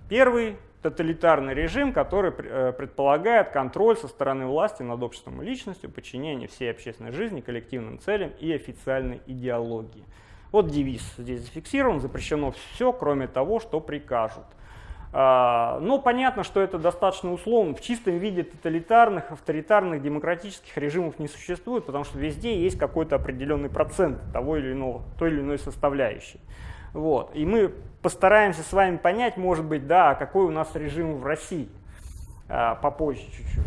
Первый – тоталитарный режим, который э, предполагает контроль со стороны власти над обществом и личностью, подчинение всей общественной жизни коллективным целям и официальной идеологии. Вот девиз здесь зафиксирован, запрещено все, кроме того, что прикажут. А, Но понятно, что это достаточно условно. В чистом виде тоталитарных, авторитарных, демократических режимов не существует, потому что везде есть какой-то определенный процент того или иного, той или иной составляющей. Вот. И мы постараемся с вами понять, может быть, да, а какой у нас режим в России а, попозже чуть-чуть.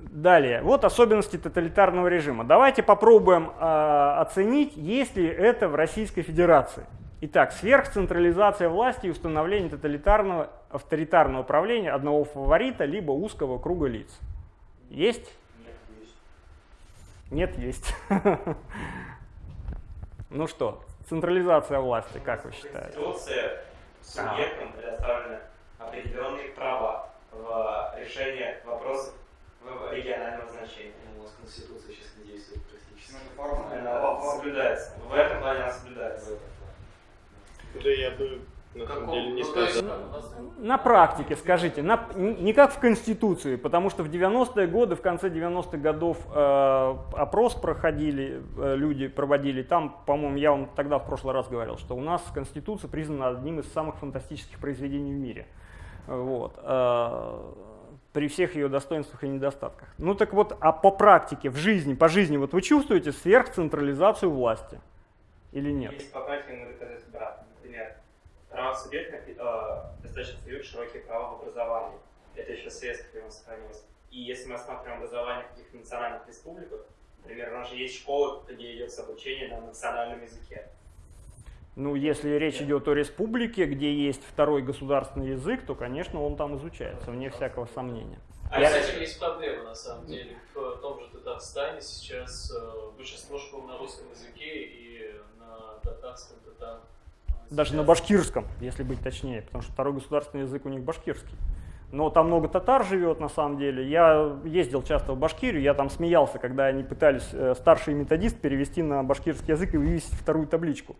Далее, вот особенности тоталитарного режима. Давайте попробуем а, оценить, есть ли это в Российской Федерации. Итак, сверхцентрализация власти и установление тоталитарного, авторитарного правления одного фаворита, либо узкого круга лиц. Есть? Нет, есть. Ну что, централизация власти, как вы считаете? Конституция субъектам предоставлены определенные права в решении вопросов регионального значения. У нас Конституция сейчас не действует практически. Она соблюдается. В этом плане она соблюдается. Да я бы на самом деле не ну, сказал. как, у нас- На практике, скажите, на, не как в Конституции, потому что в 90-е годы, в конце 90-х годов э, опрос проходили, э, люди проводили, там, по-моему, я вам тогда в прошлый раз говорил, что у нас Конституция признана одним из самых фантастических произведений в мире. Вот. э, при всех ее достоинствах и недостатках. Ну так вот, а по практике, в жизни, по жизни, вот вы чувствуете сверхцентрализацию власти или нет? Есть по практике могу доказать обратно. Например, право субъекта э, достаточно дают широкие права в образовании. Это еще в советское время сохранилось. И если мы рассматриваем образование в каких-то национальных республиках, например, у нас же есть школы, где идет обучение на национальном языке. Ну, если речь идет о республике, где есть второй государственный язык, то, конечно, он там изучается, вне всякого сомнения. А Я- с этим есть проблема, на самом деле. В том же Татарстане сейчас э, большинство школ на русском языке и на татарском э, Даже на башкирском, если быть точнее, потому что второй государственный язык у них башкирский. Но там много татар живет на самом деле. Я ездил часто в Башкирию, я там смеялся, когда они пытались э, старший методист перевести на башкирский язык и вывесить вторую табличку.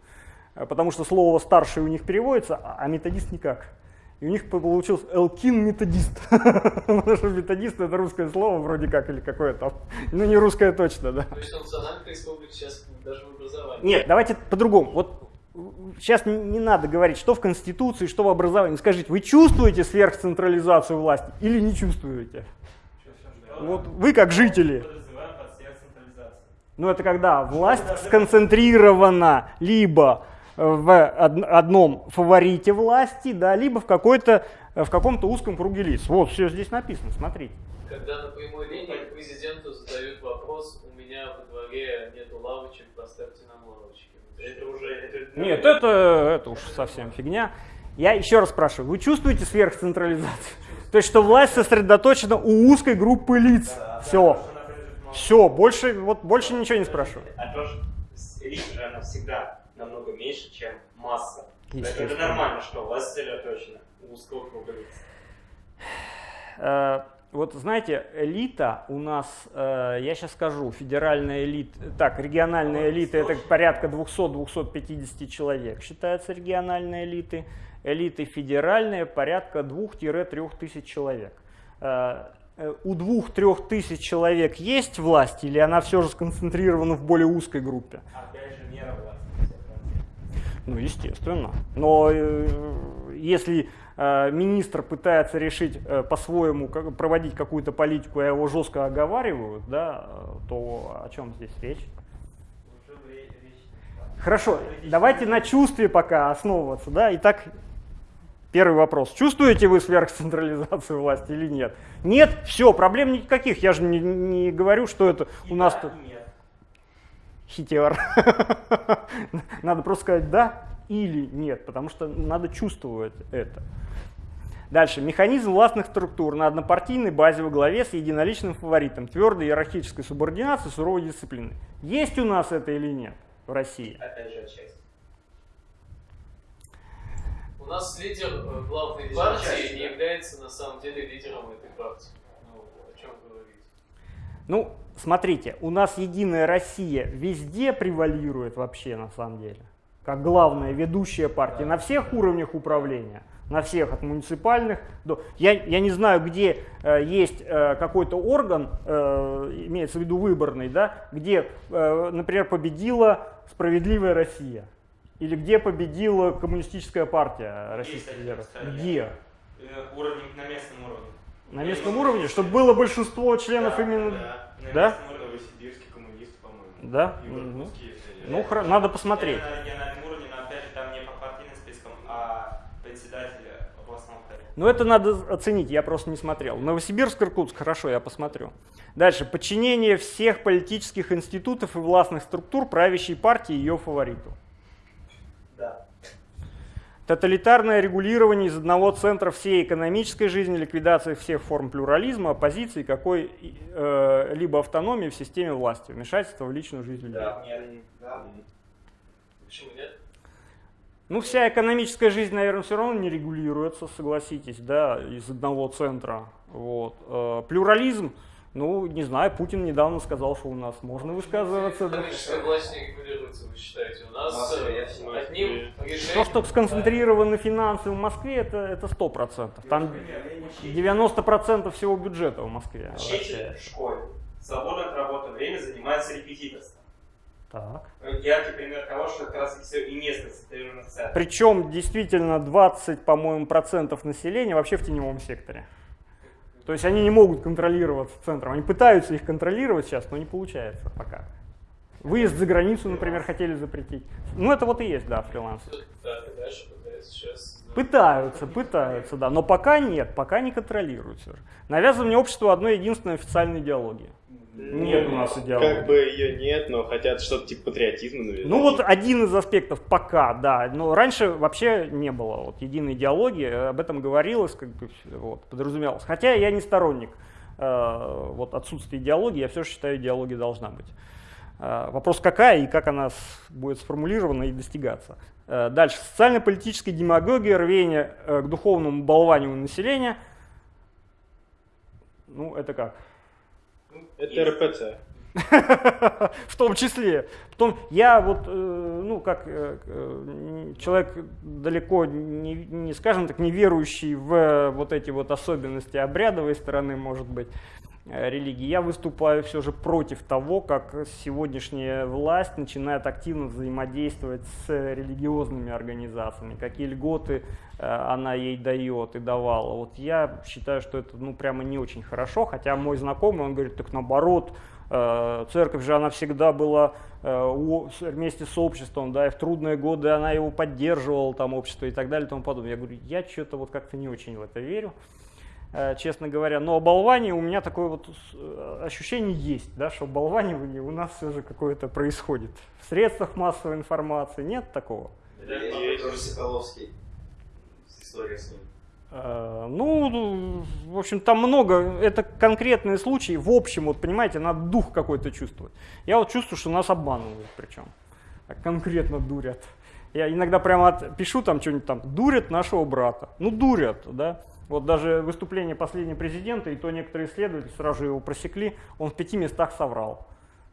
Э, Потому что слово старший у них переводится, а а методист никак. И у них получился Элкин методист. Потому что методист это русское слово вроде как или какое-то. Ну не русское точно, да. То есть сейчас даже в образовании. Нет, давайте по-другому. Вот сейчас не, надо говорить, что в Конституции, что в образовании. Скажите, вы чувствуете сверхцентрализацию власти или не чувствуете? Вот вы как жители. Ну это когда власть сконцентрирована либо в од- одном фаворите власти, да, либо в какой-то в каком-то узком круге лиц. Вот все здесь написано, смотрите. Когда на прямой линии президенту задают вопрос, у меня во дворе нету лавочек, поставьте. Это уже... Это, Нет, это, это уж совсем фигня. Я еще раз спрашиваю, вы чувствуете сверхцентрализацию? То есть, что власть сосредоточена у узкой группы лиц. Все. Все, больше, вот, больше ничего не спрашиваю. А то, что элита же она всегда намного меньше, чем масса. Это, нормально, что власть сосредоточена у узкого круга лиц. Вот знаете, элита у нас, э, я сейчас скажу, федеральная элита, так, региональная элита это порядка 200-250 человек, считается региональной элитой. Элиты федеральные порядка 2-3 тысяч человек. Э, э, У 2-3 тысяч человек есть власть или она все же сконцентрирована в более узкой группе? Опять же, мера власти. Ну, естественно. Но э, если министр пытается решить э, по-своему проводить какую-то политику, а его жестко оговаривают, да, э, то о чем здесь речь? Хорошо, давайте на чувстве пока основываться, да. Итак, первый вопрос. Чувствуете вы сверхцентрализацию власти или нет? Нет, все, проблем никаких. Я же не, не говорю, что это у нас тут Нет. хитер. Надо просто сказать да или нет, потому что надо чувствовать это. Дальше. Механизм властных структур на однопартийной базе во главе с единоличным фаворитом, твердой иерархической субординацией, суровой дисциплины. Есть у нас это или нет в России? Опять же, отчасти. У нас лидер э, главной Лидер партии части, не да. является на самом деле лидером этой партии. Ну, о чем говорить? Ну, смотрите, у нас Единая Россия везде превалирует вообще на самом деле, как главная ведущая партия на всех уровнях управления, на всех от муниципальных до... Я, я не знаю, где э, есть э, какой-то орган, э, имеется в виду выборный, да, где, э, например, победила «Справедливая Россия» или где победила Коммунистическая партия Российской Федерации. Где? Э, Уровень на местном уровне. На местном уровне, чтобы было большинство членов Да, именно... Да, на Да? местном уровне Новосибирский коммунист, по-моему. Да? И Мгм. Ну, хра- надо посмотреть. Это на региональном уровне, но опять же там не по партийным спискам, а председателя областного. Ну, это надо оценить, я просто не смотрел. Новосибирск, Иркутск, хорошо, я посмотрю. Дальше. Подчинение всех политических институтов и властных структур правящей партии ее фавориту. Да. Тоталитарное регулирование из одного центра всей экономической жизни, ликвидация всех форм плюрализма, оппозиции, какой-либо автономии в системе власти, вмешательство в личную жизнь людей. Да. Нет. Да. Почему нет? Ну, вся экономическая жизнь, наверное, все равно не регулируется, согласитесь, да, из одного центра. Вот. Э, Плюрализм, ну, не знаю, Путин недавно сказал, что у нас можно высказываться. да. Экономическая власть не регулируется, вы считаете? У нас э, одним То, что сконцентрированы финансы в Москве, это, это 100%. Там 90% всего бюджета в Москве. Учитель в школе свободное от работы время занимается репетиторством. Так. Яркий пример того, что как раз все и не сконцентрировано в центре. Причем действительно 20, по-моему, процентов населения вообще в теневом секторе. То есть они не могут контролироваться центром. Они пытаются их контролировать сейчас, но не получается пока. Выезд за границу, например, хотели запретить. Ну, это вот и есть, да, фриланс. Пытаются, пытаются, да, но пока нет, пока не контролируют все же. Навязывание обществу одной единственной официальной идеологии. Нет у нас идеологии. Как бы ее нет, но хотят что-то типа патриотизма навязать. Ну вот один из аспектов пока, да. Но раньше вообще не было вот единой идеологии, об этом говорилось, как бы вот, подразумевалось. Хотя я не сторонник э, вот отсутствие идеологии, я все же считаю, идеология должна быть. Э, вопрос какая и как она будет сформулирована и достигаться. Э, дальше. Социально-политическая демагогия, рвение к духовному болванию населения. Ну, это как? Это РПЦ. В том числе. Потом я вот, ну, как человек далеко не, не, скажем так, не верующий в вот эти вот особенности обрядовой стороны, может быть, Э, религии. Я выступаю все же против того, как сегодняшняя власть начинает активно взаимодействовать с религиозными организациями, какие льготы э, она ей дает и давала. Вот я считаю, что это ну, прямо не очень хорошо, хотя мой знакомый, он говорит, так наоборот, э, церковь же она всегда была вместе с обществом, да, и в трудные годы она его поддерживала, там, общество и так далее и тому подобное. Я говорю, я что-то вот как-то не очень в это верю. Э, честно говоря. Но оболвание у меня такое вот э, ощущение есть, да, что оболванивание у нас все же какое-то происходит. В средствах массовой информации нет такого? Есть тоже Соколовский. История с ним. Э, ну, в общем, там много, это конкретные случаи, в общем, вот понимаете, надо дух какой-то чувствовать. Я вот чувствую, что нас обманывают причем, конкретно дурят. Я иногда прямо пишу там что-нибудь там, дурят нашего брата. Ну, дурят, да. Вот даже выступление последнего президента, и то некоторые исследователи сразу же его просекли, он в пяти местах соврал.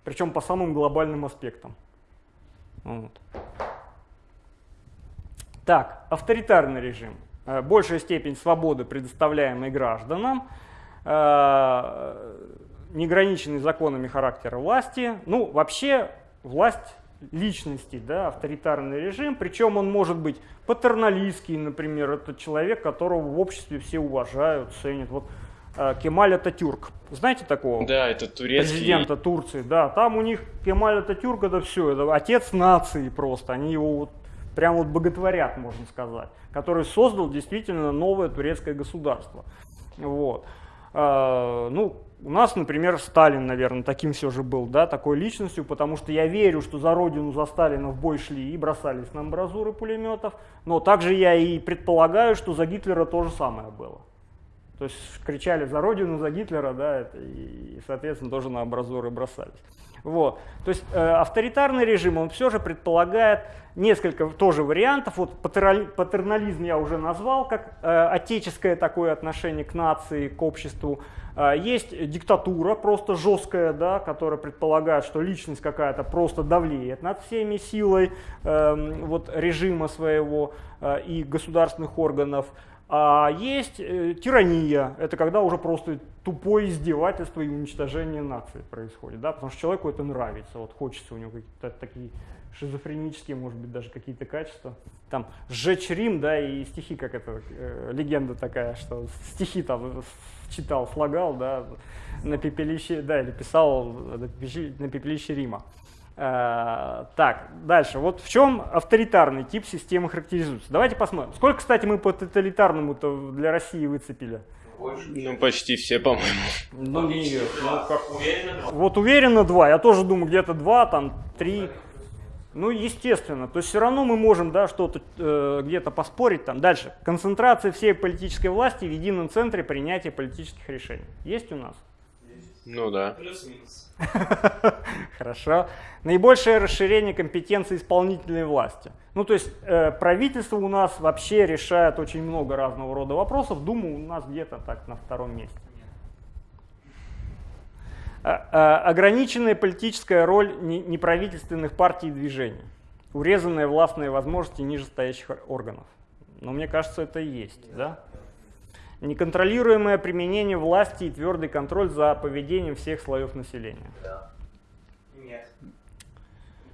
Причем по самым глобальным аспектам. Вот. Так, авторитарный режим. Э, большая степень свободы, предоставляемой гражданам, э, неограниченный законами характера власти. Ну, вообще, власть личности, да, авторитарный режим, причем он может быть патерналистский, например, это человек, которого в обществе все уважают, ценят. Вот э, Кемаль Ататюрк, знаете такого? Да, это турецкий. Президента Турции, да, там у них Кемаль Ататюрк это все, это отец нации просто, они его вот прям вот боготворят, можно сказать, который создал действительно новое турецкое государство. Вот. Э, ну, у нас, например, Сталин, наверное, таким все же был, да, такой личностью, потому что я верю, что за родину, за Сталина в бой шли и бросались на амбразуры пулеметов, но также я и предполагаю, что за Гитлера то же самое было. То есть кричали за родину, за Гитлера, да, и, соответственно, тоже на амбразуры бросались. Вот. То есть э, авторитарный режим, он все же предполагает несколько тоже вариантов. Вот патернализм я уже назвал, как э, отеческое такое отношение к нации, к обществу. Э, есть диктатура просто жесткая, да, которая предполагает, что личность какая-то просто давлеет над всеми силой э, вот, режима своего э, и государственных органов. А есть э, тирания, это когда уже просто тупое издевательство и уничтожение нации происходит, да, потому что человеку это нравится, вот хочется у него какие-то такие шизофренические, может быть, даже какие-то качества. Там «Сжечь Рим», да, и стихи, как это, э, легенда такая, что стихи там читал, слагал, да, на пепелище, да, или писал на пепелище, на пепелище Рима. Э, так, дальше. Вот в чем авторитарный тип системы характеризуется? Давайте посмотрим. Сколько, кстати, мы по тоталитарному-то для России выцепили? Ну, почти все, по-моему. Ну, нет. Ну, как уверенно. Вот уверенно два. Я тоже думаю, где-то два, там, три. Ну, естественно. То есть все равно мы можем, да, что-то э, где-то поспорить там. Дальше. Концентрация всей политической власти в едином центре принятия политических решений. Есть у нас? Ну да. Плюс-минус. Хорошо. Наибольшее расширение компетенции исполнительной власти. Ну, то есть э, правительство у нас вообще решает очень много разного рода вопросов. Дума у нас где-то так на втором месте. А, а, ограниченная политическая роль неправительственных партий и движений. Урезанные властные возможности нижестоящих органов. Но мне кажется, это и есть, да? Неконтролируемое применение власти и твердый контроль за поведением всех слоев населения. Да. Нет.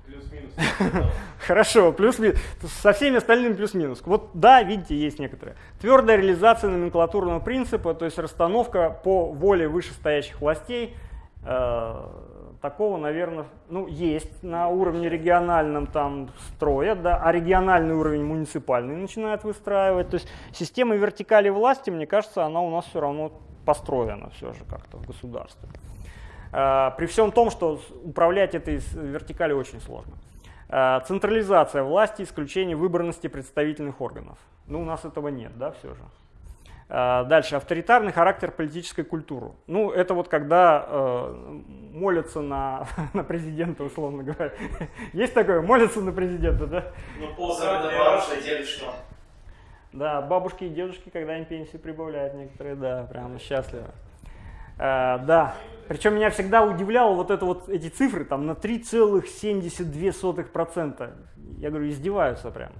Плюс-минус. Хорошо, плюс-минус. Со всеми остальными плюс-минус. Вот да, видите, есть некоторые. Твердая реализация номенклатурного принципа, то есть расстановка по воле вышестоящих властей, э, такого, наверное, ну, есть на уровне региональном там строят, да, а региональный уровень муниципальный начинает выстраивать. То есть система вертикали власти, мне кажется, она у нас все равно построена все же как-то в государстве. А, при всем том, что управлять этой вертикали очень сложно. А, централизация власти, исключение выборности представительных органов. Ну, у нас этого нет, да, все же. Э, дальше, авторитарный характер политической культуры. Ну, это вот когда э, молятся на, на президента, условно говоря. Есть такое? Молятся на президента, да? Ну, ползавода бабушка, дедушка. Да, бабушки и дедушки, когда им пенсию прибавляют некоторые, да, прям счастливы. Э, да, причем меня всегда удивляло вот это вот эти цифры там на 3,72%. Я говорю, издеваются прям.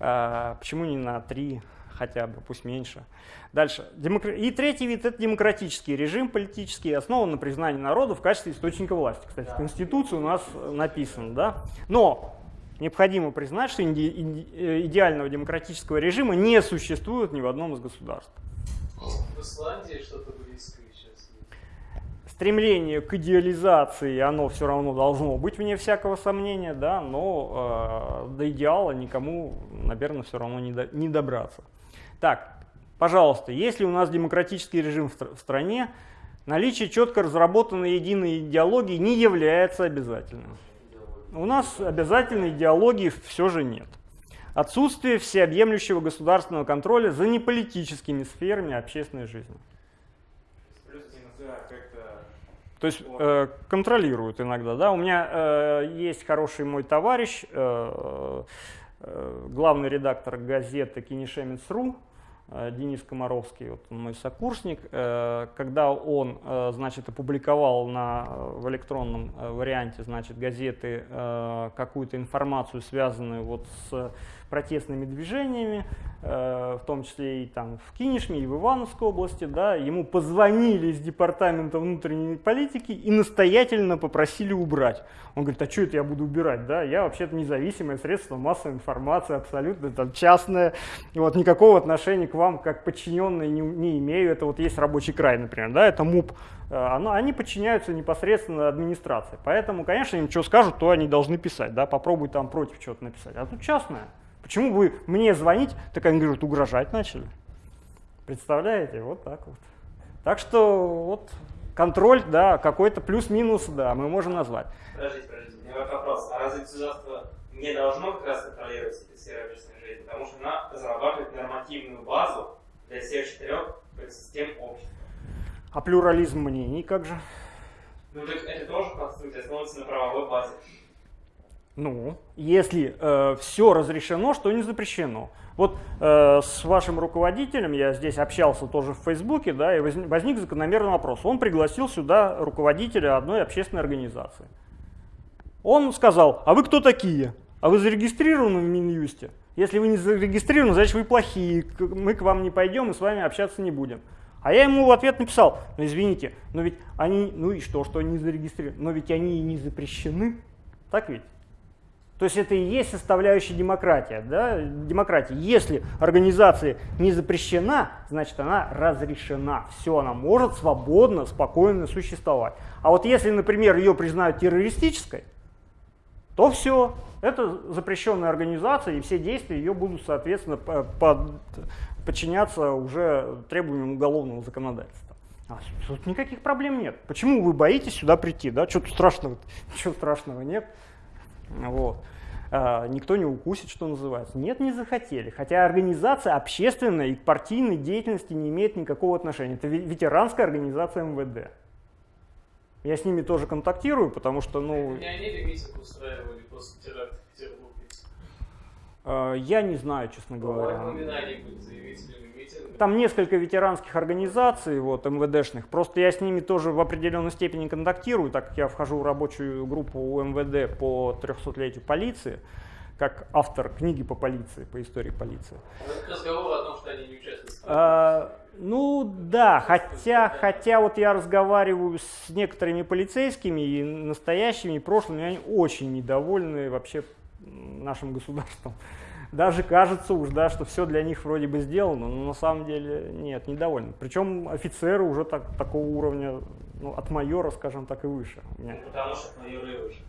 Э, почему не на 3 хотя бы, пусть меньше. Дальше. Демокр... И третий вид – это демократический режим политический, основан на признании народа в качестве источника власти. Кстати, в Конституции у нас написано. Да? Но необходимо признать, что иде... Э, идеального демократического режима не существует ни в одном из государств. В Исландии что-то близкое сейчас есть. Стремление к идеализации, оно все равно должно быть, вне всякого сомнения, да, но э, до идеала никому, наверное, все равно не, до... не добраться. Так, пожалуйста, если у нас демократический режим в, стране, наличие четко разработанной единой идеологии не является обязательным. У нас обязательной идеологии все же нет. Отсутствие всеобъемлющего государственного контроля за неполитическими сферами общественной жизни. То есть э, контролируют иногда. Да? У меня э, есть хороший мой товарищ, э, э, главный редактор газеты Кинешемец.ру, Денис Комаровский, вот мой сокурсник, э, когда он, э, значит, опубликовал на, в электронном варианте, значит, газеты какую-то информацию, связанную вот с протестными движениями, в том числе и там в Кинешме, и в Ивановской области, да, ему позвонили из департамента внутренней политики и настоятельно попросили убрать. Он говорит, а что это я буду убирать, да, я вообще-то независимое средство массовой информации, абсолютно там частное, вот никакого отношения к вам как подчиненные не, не имею, это вот есть рабочий край, например, да, это МУП, э, оно, они подчиняются непосредственно администрации, поэтому, конечно, им что скажут, то они должны писать, да, попробуй там против чего-то написать, а тут частное. Почему вы мне звонить, так они говорят, угрожать начали. Представляете, вот так вот. Так что вот контроль, да, какой-то плюс-минус, да, мы можем назвать. Подождите, подождите, у меня вопрос. А разве государство не должно как раз контролировать эти сферы общественной жизни? Потому что она разрабатывает нормативную базу для всех четырех систем общества. А плюрализм мнений как же? Ну так это тоже конструкция основывается на правовой базе. Ну, если э, все разрешено, что не запрещено. Вот э, с вашим руководителем я здесь общался тоже в Фейсбуке, да, и возник, возник закономерный вопрос. Он пригласил сюда руководителя одной общественной организации. Он сказал, а вы кто такие? А вы зарегистрированы в Минюсте? Если вы не зарегистрированы, значит вы плохие, мы к вам не пойдем и с вами общаться не будем. А я ему в ответ написал, ну извините, но ведь они, ну и что, что они зарегистрированы, но ведь они и не запрещены, так ведь? То есть это и есть составляющая демократия. Да? демократии. Если организация не запрещена, значит она разрешена. Все, она может свободно, спокойно существовать. А вот если, например, ее признают террористической, то все, это запрещенная организация, и все действия ее будут, соответственно, под, подчиняться уже требованиям уголовного законодательства. А тут никаких проблем нет. Почему вы боитесь сюда прийти? Да? Что-то страшного, ничего страшного нет. Вот. А, никто не укусит, что называется. Нет, не захотели. Хотя организация общественная и к партийной деятельности не имеет никакого отношения. Это ветеранская организация МВД. Я с ними тоже контактирую, потому что, ну... Не они ли митинг устраивали после теракта в Петербурге? А, я не знаю, честно говоря. Упоминания были заявителями. Там несколько ветеранских организаций, вот, МВДшных. Просто я с ними тоже в определенной степени контактирую, так как я вхожу в рабочую группу у МВД по 300-летию полиции, как автор книги по полиции, по истории полиции. Разговор о том, что они не участвуют А, ну да, хотя, хотя вот я разговариваю с некоторыми полицейскими и настоящими, и прошлыми, они очень недовольны вообще нашим государством. Даже кажется уж, да, что все для них вроде бы сделано, но на самом деле нет, недовольны. Причем офицеры уже так, такого уровня, ну, от майора, скажем так, и выше. Ну, потому что майор выше.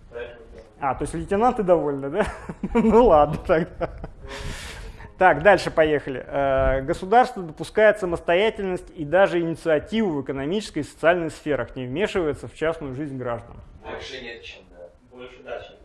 А, то есть лейтенанты довольны, да? Ну ладно тогда. Так, дальше поехали. Э, Государство допускает самостоятельность и даже инициативу в экономической и социальной сферах, не вмешивается в частную жизнь граждан. Больше нет, чем да. Больше да, чем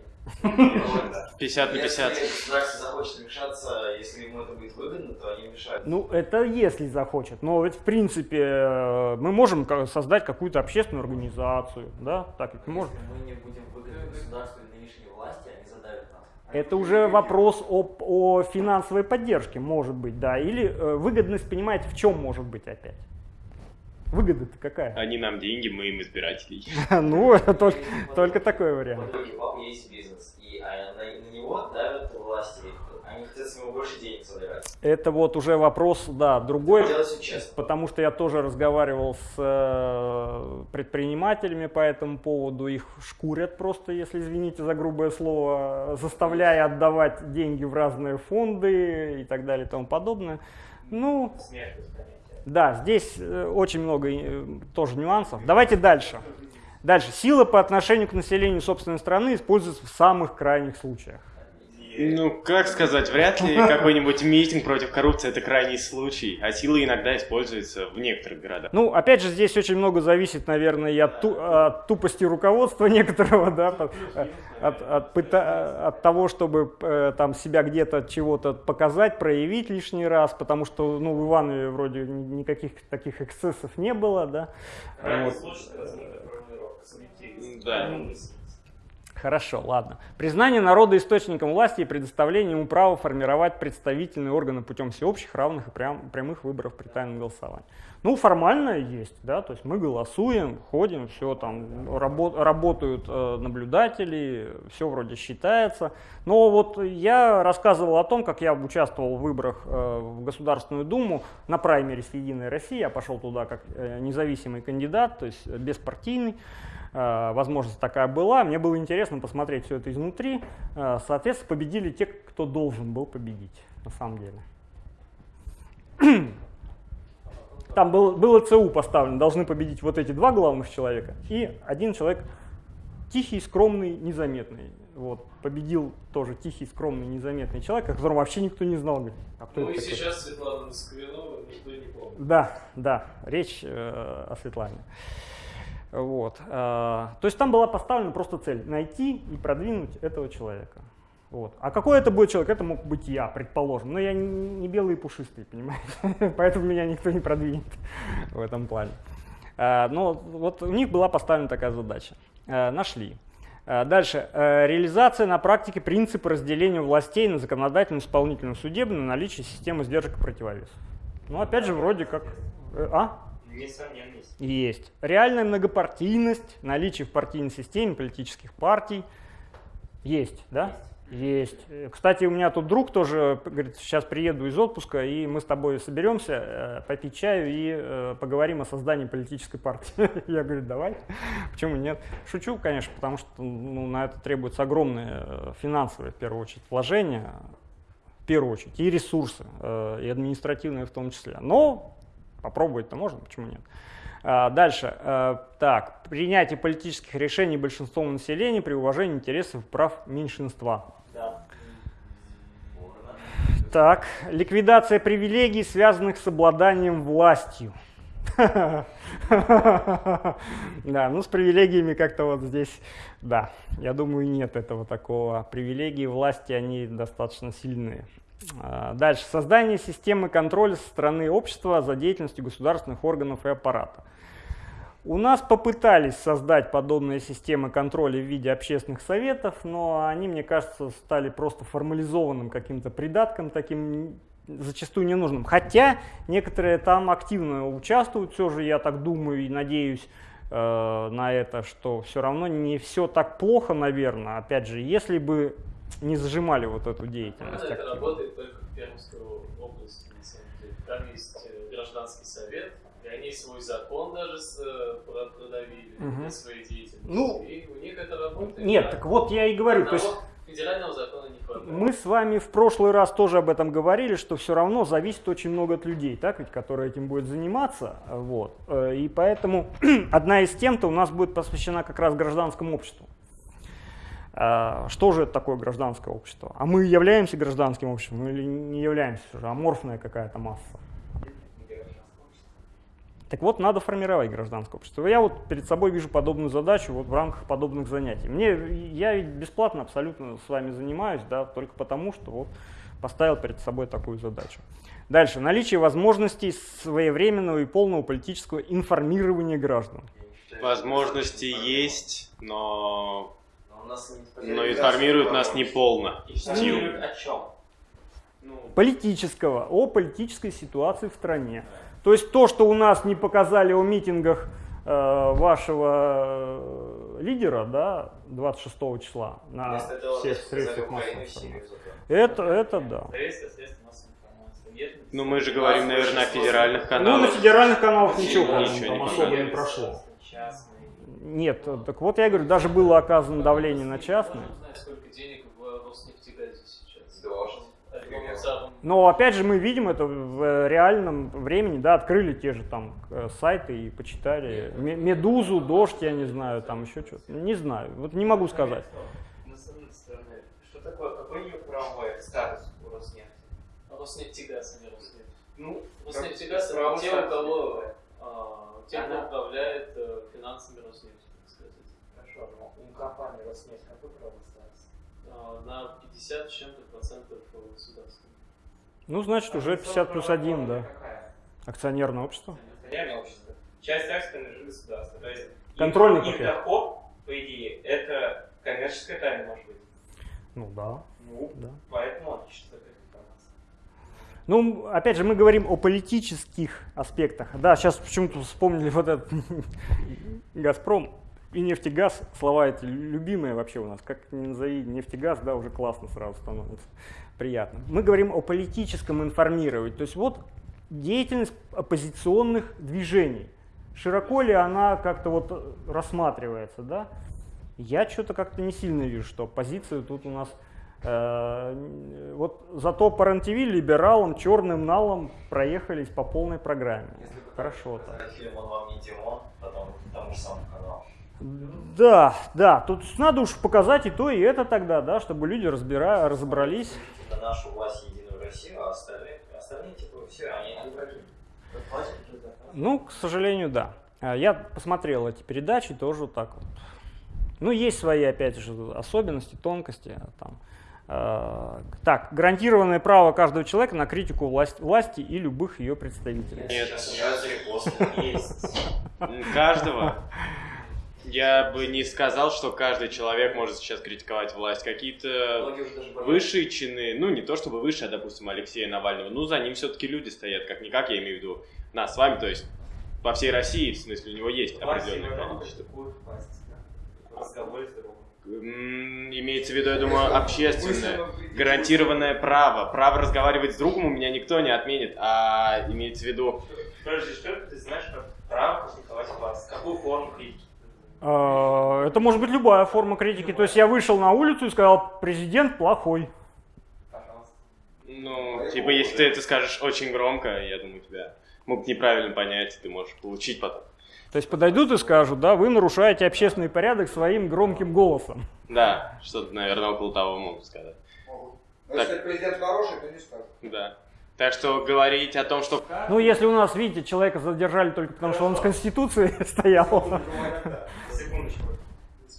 50 на 50. Если государство захочет вмешаться, если ему это будет выгодно, то они вмешаются. Ну, это если захочет. Но ведь, в принципе, э, мы можем создать какую-то общественную организацию, да? Так ведь можем. Если мы не будем выгодны государству и нынешней власти, они задавят нас. Это уже вопрос о, о финансовой поддержке, может быть, да. Или э, выгодность, понимаете, в чем может быть опять? Выгода-то какая? Они нам деньги, мы им избирателей. Ну, это только, только такой вариант. Вот у папы есть бизнес, и а, на, него давят власти. Они хотят с него больше денег собирать. Это вот уже вопрос, да, другой. Потому что я тоже разговаривал с э, предпринимателями по этому поводу. Их шкурят просто, если извините за грубое слово, заставляя отдавать деньги в разные фонды и так далее и тому подобное. Ну, Смерть. Да, здесь э, очень много э, тоже нюансов. Давайте дальше. Дальше. Сила по отношению к населению собственной страны используется в самых крайних случаях. Ну, как сказать, вряд ли какой-нибудь митинг против коррупции это крайний случай, а сила иногда используется в некоторых городах. Ну, опять же, здесь очень много зависит, наверное, и от, ту- от тупости руководства некоторого, да, от, от пыта- от того, чтобы э, там себя где-то чего-то показать, проявить лишний раз, потому что, ну, в Иванове вроде ни- никаких таких эксцессов не было, да. Крайний Вот. случай это размытая формулировка, субъективность. Да. Хорошо, ладно. Признание народа источником власти и предоставление ему права формировать представительные органы путем всеобщих, равных и прям- прямых выборов при тайном голосовании. Ну, формально есть, да, то есть мы голосуем, ходим, все там, рабо- работают э, наблюдатели, все вроде считается. Но вот я рассказывал о том, как я участвовал в выборах э, в Государственную Думу на праймере Единой России. Я пошел туда как э, независимый кандидат, то есть беспартийный. Э, возможность такая была. Мне было интересно посмотреть все это изнутри. Э, Соответственно, победили те, кто должен был победить, на самом деле. Там был, было ЦУ поставлено, должны победить вот эти два главных человека и один человек тихий, скромный, незаметный. Вот, победил тоже тихий, скромный, незаметный человек, о котором вообще никто не знал. Говорит, а кто Ну и такой? сейчас Светлана Москвинова никто не помнит. Да, да, речь э, о Светлане. Вот. э, то есть там была поставлена просто цель найти и продвинуть этого человека. Вот. А какой это будет человек? Это мог быть я, предположим. Но я не, белый и пушистый, понимаете? Поэтому меня никто не продвинет в этом плане. Э, но вот у них была поставлена такая задача. Э, нашли. Дальше. Реализация на практике принципа разделения властей на законодательную, исполнительную, судебную, наличие системы сдержек и противовесов. Ну, опять же, вроде как... э, А? Несомненно, есть. Есть. Реальная многопартийность, наличие в партийной системе политических партий. Есть, да? Есть. Э, Кстати, у меня тут друг тоже говорит, сейчас приеду из отпуска, и мы с тобой соберемся, э, попить чаю и э, поговорим о создании политической партии. Я говорю, давай. Почему нет? Шучу, конечно, потому что ну, на это требуются огромные э, финансовые, в первую очередь, вложения, в первую очередь, и ресурсы, и административные в том числе. Но попробовать-то можно, почему нет? А, Дальше. Э, Так, принятие политических решений большинством населения при уважении интересов и прав меньшинства. Да. Так, ликвидация привилегий, связанных с обладанием властью. Да, ну с привилегиями как-то вот здесь, да, я думаю, нет этого такого. Привилегии власти, они достаточно сильные. А, Дальше. Создание системы контроля со стороны общества за деятельностью государственных органов и аппарата. У нас попытались создать подобные системы контроля в виде общественных советов, но они, мне кажется, стали просто формализованным каким-то придатком, таким зачастую ненужным. Хотя некоторые там активно участвуют, все же я так думаю и надеюсь э, на это, что все равно не все так плохо, наверное. Опять же, если бы не зажимали вот эту деятельность. это активно. работает только в Пермской области, на самом деле. Там есть э, гражданский совет, и они свой закон даже с, э, про- продавили Мгм. для своей деятельности. Ну, и у них это работает. Нет, Да. так вот я и говорю, то есть Одного федерального закона не хватает. Мы с вами в прошлый раз тоже об этом говорили, что все равно зависит очень много от людей, так ведь, которые этим будут заниматься. Вот. Э, И поэтому одна из тем-то у нас будет посвящена как раз гражданскому обществу. А, Что же это такое гражданское общество? А мы являемся гражданским обществом или не являемся уже? Аморфная какая-то масса. Так вот, надо формировать гражданское общество. Я вот перед собой вижу подобную задачу вот в рамках подобных занятий. Мне, я ведь бесплатно абсолютно с вами занимаюсь, да, только потому, что вот поставил перед собой такую задачу. Дальше. Наличие возможностей своевременного и полного политического информирования граждан. Возможности есть, но, Но у нас не но информируют нас не полно. Информируют о чем? Ну, Политического, о политической ситуации в стране. То есть то, что у нас не показали о митингах э, вашего э, лидера, да, 26 числа на всех средствах массовой информации. Это, это да. Ну мы же говорим, наверное, о федеральных Ну, на каналах. федеральных каналах ничего, Ничего не там особо не прошло. Частные. Нет, так вот я говорю, даже было оказано давление на частные. Альбом Царом. Но опять же мы видим это в реальном времени, да, открыли те же там э, сайты и почитали Ме- Медузу, Дождь, я не знаю, там еще что-то. Не знаю, вот не могу сказать. Но с одной стороны, что такое, какой ее правовой статус у Роснефти? Роснефтегаз, а не Роснефть. Ну, Роснефтегаз это те, у кого, какой? а, те, кто Она- управляет э, финансами Роснефти, так сказать. Хорошо, но у компании Роснефть какой правовой статус? А, на 50 с чем-то процентов государства. Ну, значит, уже 50 плюс 1, да. Какая? Акционерное общество. Акционерное общество. Часть акций принадлежит государству. То есть Контрольный их, их пакет. доход, по идее, это коммерческая тайна может быть. Ну да, Ну, да. поэтому отличить от этой информации. Ну, опять же, мы говорим о политических аспектах. Да, сейчас почему-то вспомнили вот этот Газпром и нефтегаз, слова эти любимые вообще у нас. Как ни назови нефтегаз, да, уже классно сразу становится, приятно. Мы говорим о политическом информировании. То есть вот деятельность оппозиционных движений. Широко ли она как-то вот рассматривается, да? Я что-то как-то не сильно вижу, что оппозиция тут у нас Вот зато по РЕН-ТВ либералам, черным налом проехались по полной программе. Хорошо так. Фильм «Он вам не Димон», потом тому же самому каналу. Да, да, тут надо уж показать и то, и это тогда, да, чтобы люди разбира... разобрались. Это нашу власть Единую Россию, а остальные, остальные типа все, они, враги. Ну, к сожалению, да. А Я посмотрел эти передачи, тоже вот так вот. Ну, есть свои, опять же, особенности, тонкости. Там. Э, Так, гарантированное право каждого человека на критику власть- власти и любых ее представителей. Нет. Сейчас репосты. Есть. Каждого. Я бы не сказал, что каждый человек может сейчас критиковать власть. Какие-то высшие чины, ну не то чтобы выше, а допустим Алексея Навального, ну за ним все-таки люди стоят, как-никак, я имею в виду нас с вами, то есть по всей России, в смысле у него есть критикует власть, Имеется в виду, я думаю, общественное, гарантированное право. Право разговаривать с другом у меня никто не отменит, а имеется в виду Подожди, что ты знаешь про право критиковать власть? Какую форму критики? Э, Это может быть любая форма критики. То есть я вышел на улицу и сказал, президент плохой. Пожалуйста. Ну, типа, если ты это скажешь очень громко, я думаю, тебя могут неправильно понять, и ты можешь получить потом. То есть подойдут и скажут, да, вы нарушаете общественный порядок своим громким голосом. Да, что-то, наверное, около того могут сказать. Могут. Но если президент хороший, то не скажут. Да. Так что говорить о том, что... Ну, если у нас, видите, человека задержали только потому, что он с Конституцией стоял. Секундочку.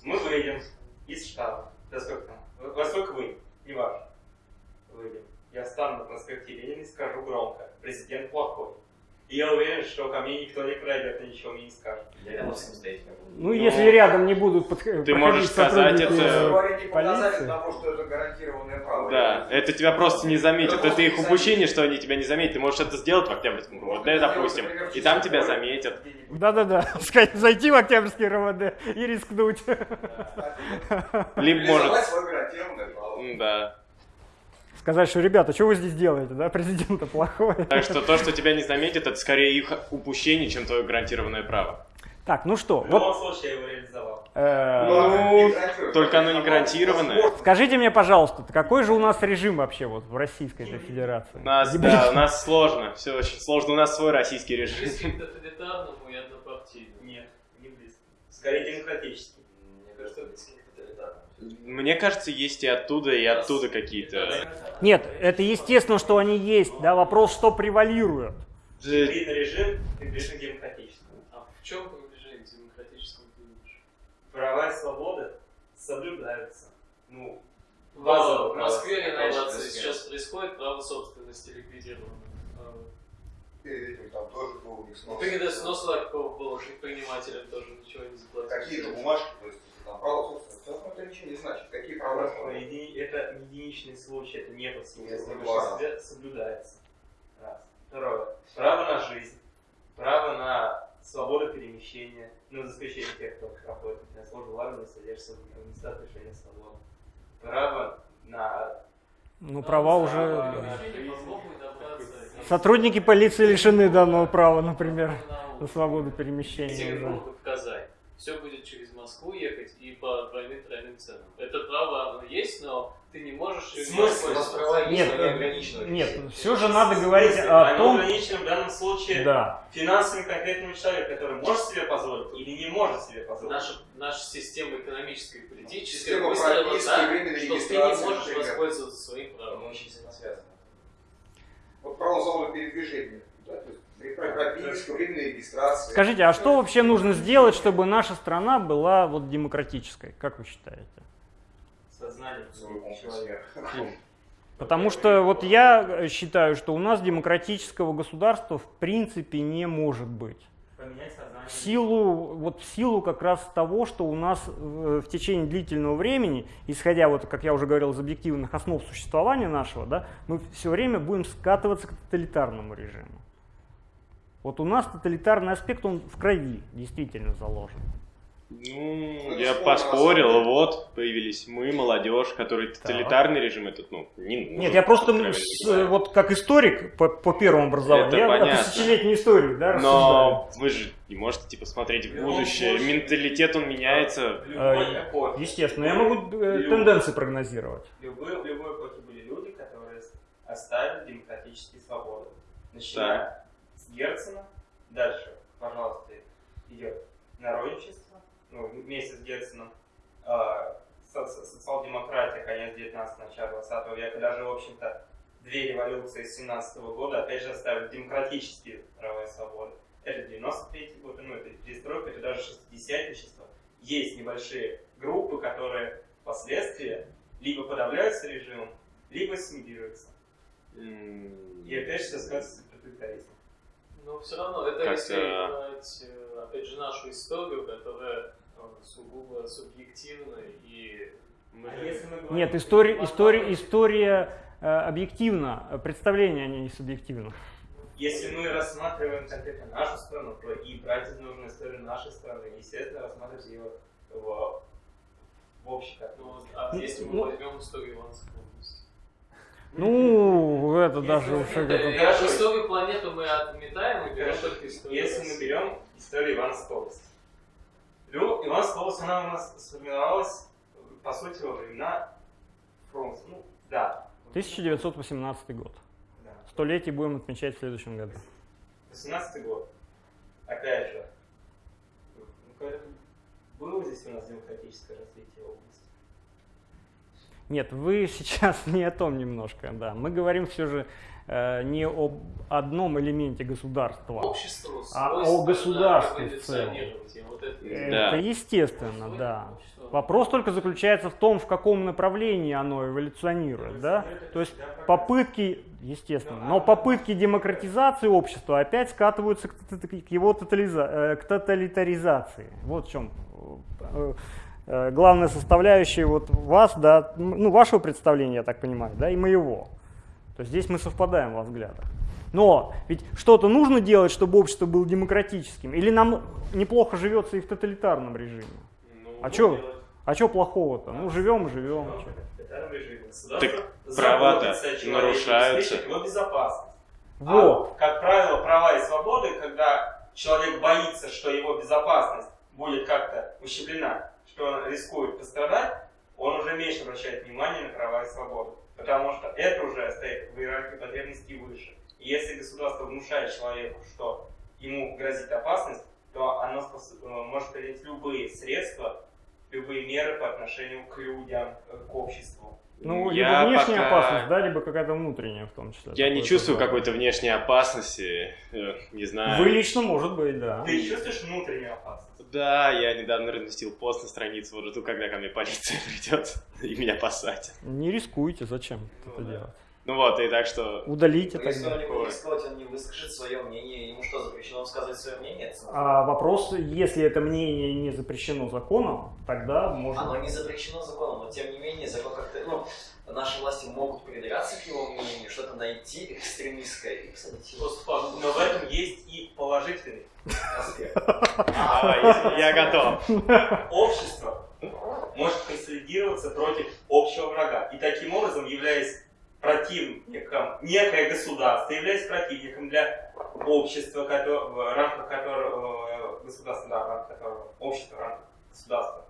Мы выйдем из штаба. Да сколько там? Во сколько вы? Не важно. Выйдем. Я встану на проспекте Ленина и скажу громко. Президент плохой. И я уверен, что ко мне никто не подойдет и ничего мне не скажет. Я рядом самостоятельно. Ну, если рядом не будут подх- Ты можешь сказать это- Говорите показатели полиции. того, что это гарантированное право. Да, это тебя просто не заметят. Это их упущение, что они тебя не заметят. Ты можешь это сделать в Октябрьском РОВД, допустим, и там тебя заметят. Да-да-да, сказать, зайти в Октябрьский РВД и рискнуть. Либо может... Да. Сказать, что, ребята, что вы здесь делаете, да, президента плохой. Так что то, что тебя не заметят, это скорее их упущение, чем твое гарантированное право. Так, ну что, В вот любом случае я его реализовал. э, Ну, только оно не гарантированное. скажите мне, пожалуйста, какой же у нас режим вообще вот в Российской Федерации? У нас, да, у нас сложно, все очень сложно. У нас свой российский режим. К тоталитарному и однопартийному. Нет, не близко. Скорее демократический. Мне кажется, тоталитарному. Мне кажется, есть и оттуда, и оттуда какие-то... Нет, это естественно, что они есть, да, вопрос, что превалирует. Видно режим, приближен к демократическому. чем приближение к демократическому ты видишь? Права и свободы соблюдаются. Ну, В Базовые в. Москве реновация сейчас происходит, право собственности ликвидировано. А, Перед этим там тоже был у них снос. Перед снос Ларькова было, что предпринимателям тоже ничего не заплатили. Какие-то бумажки, то есть там право собственности. Равно это ничего не значит. Какие права? Просто еди- это единичный случай, это не повсеместно. Большинстве соблюдается. Раз. Второе. Право на жизнь. Право на свободу перемещения. Ну, за исключением тех, кто проходит на службу в армии, содержится в местах лишения свободы. Право на... Ну, права уже... да. Сотрудники полиции лишены данного права, например, На на свободу перемещения уже. Все будет через Москву ехать и по двойным тройным ценам. Это право оно есть, но ты не можешь Смысл? У нас пользоваться. права Нет, но не ограничены. Нет, все же надо говорить о том... ограничено в данном случае Да, финансами конкретного человека, который может себе позволить или не может себе позволить. Наша, наша система экономическая и политическая Система выстроена так, что ты не можешь например. воспользоваться своим Мы правом. очень сильно связаны. Вот право свободы передвижения. Да, то есть временной регистрации. Скажите, а что вообще нужно сделать, чтобы наша страна была вот демократической? Как вы считаете? Сознание человека. Потому что вот я считаю, что у нас демократического государства в принципе не может быть. Поменять сознание. В силу, вот в силу как раз того, что у нас э, в течение длительного времени, исходя, вот, как я уже говорил, из объективных основ существования нашего, да, мы все время будем скатываться к тоталитарному режиму. Вот у нас тоталитарный аспект, он в крови действительно заложен. Ну, Ну, я поспорил, вот появились мы, молодежь, который тоталитарный режим этот, ну, не нужен. Нет, я просто откровенно с- вот как историк по, по первому образованию, Это я понятно. о тысячелетней истории, да, рассуждаю. Но вы же не можете типа смотреть в Ну, будущее. может. Менталитет он меняется. Любой А. Естественно, я могу э, Люди. тенденции прогнозировать. В любой, в любой эпохе были люди, которые оставили демократические свободы. Начиная с Герцена, дальше, пожалуйста, идет народничество, ну, вместе с Герценом, э, со- со- социал-демократия, конец 19 начало 20 века, даже, в общем-то, две революции с 17 года, опять же, оставили демократические права и свободы. Это 93 год, ну, это перестройка, это даже 60-е Есть небольшие группы, которые впоследствии либо подавляются режимом, либо ассимилируются. И опять же сказывается тоталитаризм. Но все равно, это Как-то- если брать, э, опять же, нашу историю, которая э, сугубо субъективна и мы А если мы говорим- Нет, история, история, история э, объективна, представление они не субъективно. Если мы рассматриваем конкретно нашу страну, то и брать нужно историю нашей страны, естественно, рассматривать ее в, в общей Ну, а если мы ну- возьмем историю Иванской области? Ну, это даже Если- уже... Э, как-то- я Историю планеты мы отметаем и берем Хорошо. только историю. Если мы берем историю области. Лю- Ивановская область, она у нас сформировалась, по сути, во времена фронта. Ну, да. 1918 год. Да. Столетие будем отмечать в следующем году. 18 год. Опять же, ну, было здесь у нас демократическое развитие области? Нет, вы сейчас не о том немножко, да. Мы говорим все же э, не об одном элементе государства. Общество А о государстве в целом. вот это- Да. Это естественно, да. Вопрос только заключается в том, в каком направлении оно эволюционирует, да? То есть попытки, естественно, но попытки демократизации общества опять скатываются к, к его тотализа- э, к тоталитаризации. Вот в чем э, э, главная составляющая вот вас, да, ну вашего представления, я так понимаю, да, и моего. То есть здесь мы совпадаем во взглядах. Но ведь что-то нужно делать, чтобы общество было демократическим, или нам неплохо живется и в тоталитарном режиме? Ну, А чё? А что плохого-то? Ну живем, живем. чё. Государство Так права-то нарушаются. его безопасность. Вот. А, как правило, права и свободы, когда человек боится, что его безопасность будет как-то ущемлена, что рискует пострадать, он уже меньше обращает внимание на права и свободы. Потому что это уже стоит в иерархии потребностей выше. И если государство внушает человеку, что ему грозит опасность, то оно э, может принять любые средства, любые меры по отношению к людям, э, к обществу. Ну, Я либо внешняя пока- опасность, да, либо какая-то внутренняя в том числе. Я не чувствую какой-то внешней опасности, не знаю. Вы лично, может быть, да. Ты чувствуешь внутреннюю опасность? Да, я недавно разместил пост на страницу, вот жду, когда ко мне полиция придет и меня посадят. Не рискуйте, зачем Ну это да. делать? Ну вот, и так что... Удалите если тогда. он не будет рисковать, он не выскажет свое мнение, ему что, запрещено высказывать свое мнение? А вопрос, если это мнение не запрещено законом, тогда можно... Оно не запрещено законом, но тем не менее закон как-то, ну, наши власти могут придираться к его мнению, что-то найти экстремистское и посадить его. Но в этом есть и положительный аспект. Я готов. Общество может консолидироваться против общего врага. И таким образом, являясь противником, некое государство, являясь противником для общества, кото- в рамках которого, э, государства, да, в рамках которого, общества, в рамках государства.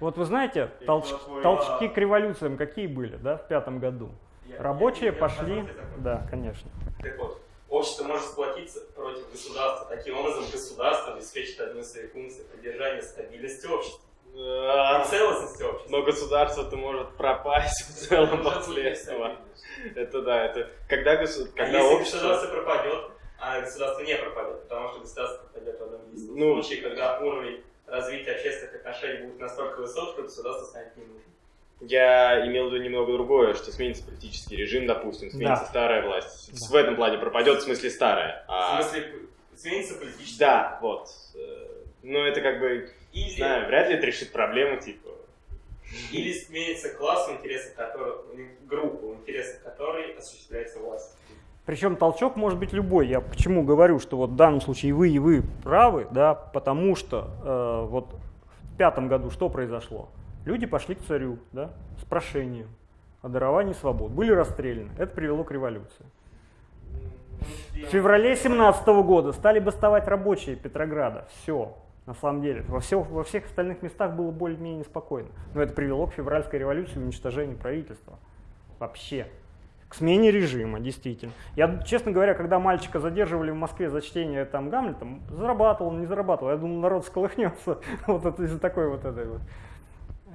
Вот вы знаете, толч- толчки к революциям какие были, да, в пятом году? Рабочие пошли... Да, конечно. Так вот, общество может сплотиться против государства. Таким образом, государство обеспечит одну из своих функций поддержания стабильности общества А, и целостности общества. Но государство-то может пропасть в целом Уже после будет этого. стабильность. Это да, это... Когда, госу- А когда если общество... государство пропадет, а государство не пропадет, потому что государство пропадет в одном единственном Ну. случае, когда уровень развития общественных отношений будет настолько высок, что государство станет не нужным. Я имел в виду немного другое, что сменится политический режим, допустим, сменится Да. старая власть. Да. В этом плане пропадет, в смысле старая. В А, смысле, сменится политический да, вот. Э, Ну, это как бы, Или, знаю, вряд ли это решит проблему, типа. или сменится класс, в интересах которого, группа, в интересах которой осуществляется власть. Причем толчок может быть любой. Я почему говорю, что вот в данном случае вы, и вы правы, да, потому что э, вот в пятом году что произошло? Люди пошли к царю, да, с прошением о даровании свобод, были расстреляны. Это привело к революции. В феврале 17 года стали бастовать рабочие Петрограда. Все, на самом деле. Во, всё- во всех остальных местах было более-менее спокойно. Но это привело к февральской революции и уничтожению правительства. Вообще. К смене режима, действительно. Я, честно говоря, когда мальчика задерживали в Москве за чтение там Гамлета, зарабатывал, не зарабатывал. Я думал, народ сколыхнется вот из-за такой вот этой вот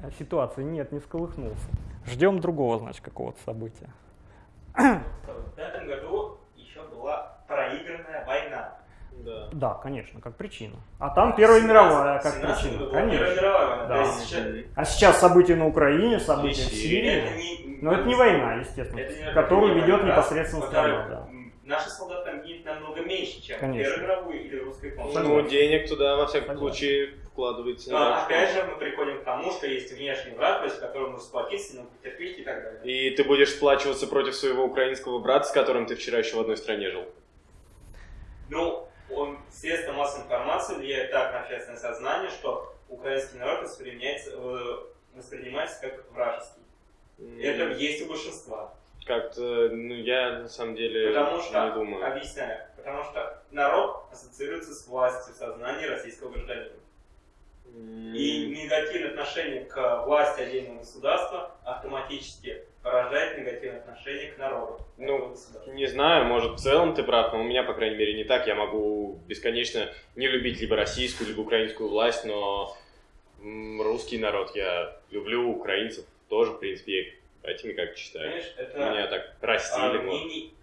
э, ситуации. Нет, не сколыхнулся. Ждем другого, значит, какого-то события. В пятом году еще была проигранная война. Да. Да, конечно, как причина. А там Первая мировая как 17 причина. Конечно. мировая. Да. То есть сейчас- А сейчас события на Украине, события в Сирии. Это не, Но это не война, естественно, это не- которую это не ведет война, непосредственно страна. Да. Наши солдаты там гибнут намного меньше, чем Конечно. Первую мировую или русскую помощь. Ну, денег туда, во всяком Согласен. случае, вкладывается. не Но так, опять что- же мы приходим к тому, что есть внешний враг, против которого нужно сплотиться, но потерпеть и так далее. И ты будешь сплачиваться против своего украинского брата, с которым ты вчера еще в одной стране жил. Ну, он, средства массовой информации влияют так на общественное сознание, что украинский народ воспринимается, э, воспринимается как вражеский. Это есть у большинства. Как-то, ну, я на самом деле Потому что, не думаю. объясняю, потому что народ ассоциируется с властью в сознании российского гражданина. И негативное отношение к власти отдельного государства автоматически порождает негативное отношение к народу. Ну. Не знаю, может в целом ты прав, но у меня, по крайней мере, не так. Я могу бесконечно не любить либо российскую, либо украинскую власть, но русский народ я люблю, украинцев тоже, в принципе, этими как считаю. Понимаешь, это Меня так а, растили. вот. мнений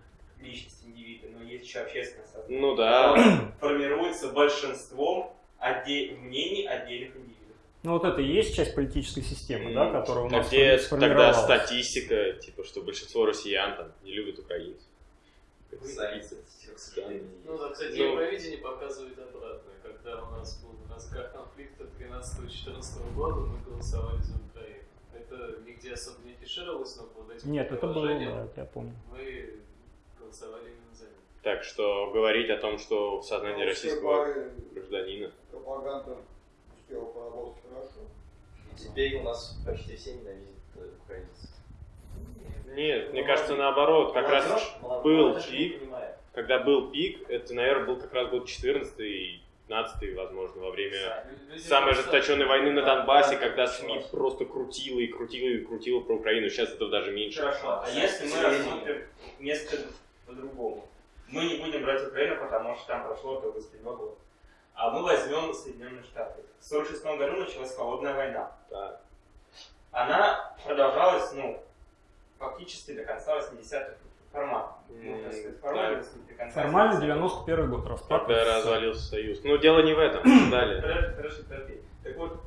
личности индивида, но есть еще общественное сознание. Ну да. Формируется большинством отде- мнений отдельных индивидов. Ну вот это и есть часть политической системы, да, которая у А нас где тогда статистика, типа, что большинство россиян там не любят украинцев? Сожалению. Ну, да, кстати, Ну. Евровидение показывает обратное. Когда у нас был разгар конфликта 13-14 года, мы голосовали за Украину. Это нигде особо не фишировалось, но под этим Нет, это было, да, я помню. мы голосовали именно за них. Так что говорить о том, что в сознании российского гражданина. Пропаганда успела поработать хорошо. И теперь у нас почти все ненавидят э, украинцев. Нет, мне кажется, наоборот, как раз был пик, когда был пик, это, наверное, был как раз год 14 и 15 возможно, во время самой ожесточенной войны на Донбассе, Да, когда да, СМИ просто крутило и крутило и крутило про Украину. Сейчас этого даже меньше. Хорошо. А если мы рассмотрим несколько по-другому? Мы не будем брать Украину, потому что там прошло только с два года. А мы возьмем Соединенные Штаты. В 1946 году началась холодная война. Так. Она продолжалась, ну, фактически до конца 80-х формат. Ну, формально до конца Формально 80-х. 91 год распад. Когда развалился Союз. Ну, дело не в этом. Далее. Подожди, подожди. Так вот,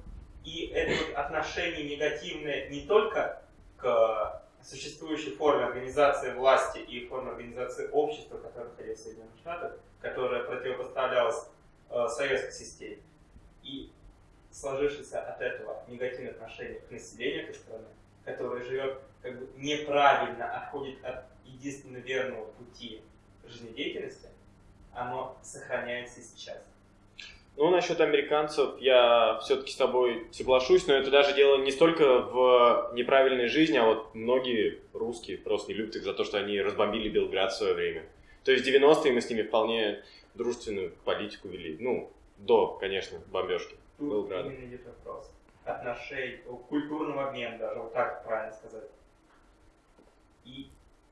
и это вот отношение негативное не только к существующей форме организации власти и форме организации общества, которая находилась в Соединенных Штатах, которая противопоставлялась э, советской системе, и сложившееся от этого негативное отношение к населению этой страны, которое живет как бы неправильно, отходит от единственно верного пути жизнедеятельности, оно сохраняется и сейчас. Ну, насчет американцев я все-таки с тобой соглашусь, но это даже дело не столько в неправильной жизни, а вот многие русские просто не любят их за то, что они разбомбили Белград в свое время. То есть в 90-е мы с ними вполне дружественную политику вели. Ну, до, конечно, бомбежки. Тут Белграда. именно идет вопрос отношений, культурного обмена даже, вот так правильно сказать. И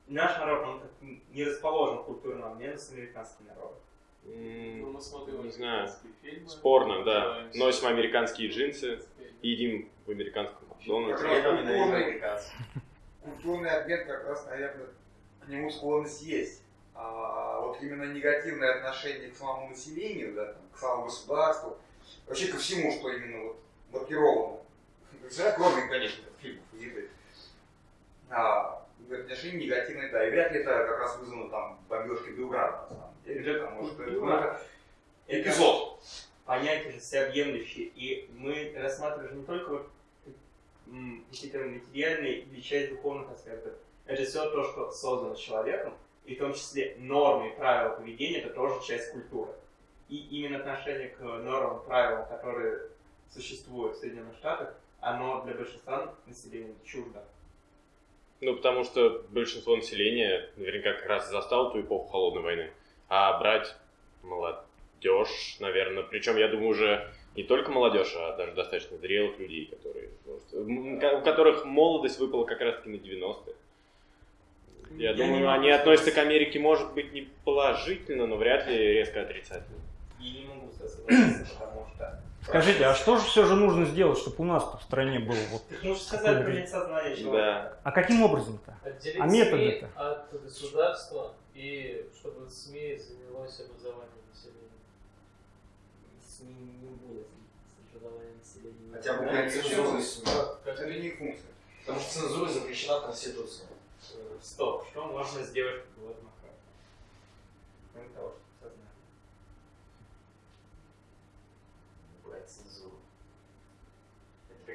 наш народ, он как не расположен к культурному обмену с американским народом. Ну, мы смотрим Не знаю. американские фильмы. Спорно, да. Носим американские джинсы, едим в американском Макдональдсе. Культурный, культурный обмен как раз, наверное, к нему склонность есть. А вот именно негативное отношение к самому населению, да, там, к самому государству, вообще ко всему, что именно вот маркировано. Кроме, конечно, фильмов и еды. А, отношение негативное, да. И вряд ли это как раз вызвано там бомбежкой Белграда, на самом деле. Потому что это, ну, это эпизод. понятие же всеобъемлющее, и мы рассматриваем не только вот, какие-то материальные или часть духовных аспектов. Это все то, что создано человеком, и в том числе нормы и правила поведения, это тоже часть культуры. И именно отношение к нормам, правилам, которые существуют в Соединенных Штатах, оно для большинства населения чуждо. Ну, потому что большинство населения наверняка как раз застало ту эпоху холодной войны. А брать молодежь, наверное, причем, я думаю, уже не только молодежь, а даже достаточно зрелых людей, которые, у которых молодость выпала как раз-таки на 90-е. Я, Я думаю, они сказать. относятся к Америке, может быть, не положительно, но вряд ли резко отрицательно. И не могу согласиться, потому что... Скажите, а что же все же нужно сделать, чтобы у нас в стране было вот... Ты можешь сказать принять сознание человека. Да. А каким образом-то? Отделить А СМИ методы-то? от государства и чтобы СМИ занялось образованием населения. СМИ не будет с образованием населения. Хотя бы СМИ? Как- как- Это не функция. Потому что цензура запрещена в Конституции. Стоп, что можно сделать в этом охране? Кроме того, что сознание. Убрать цензуру.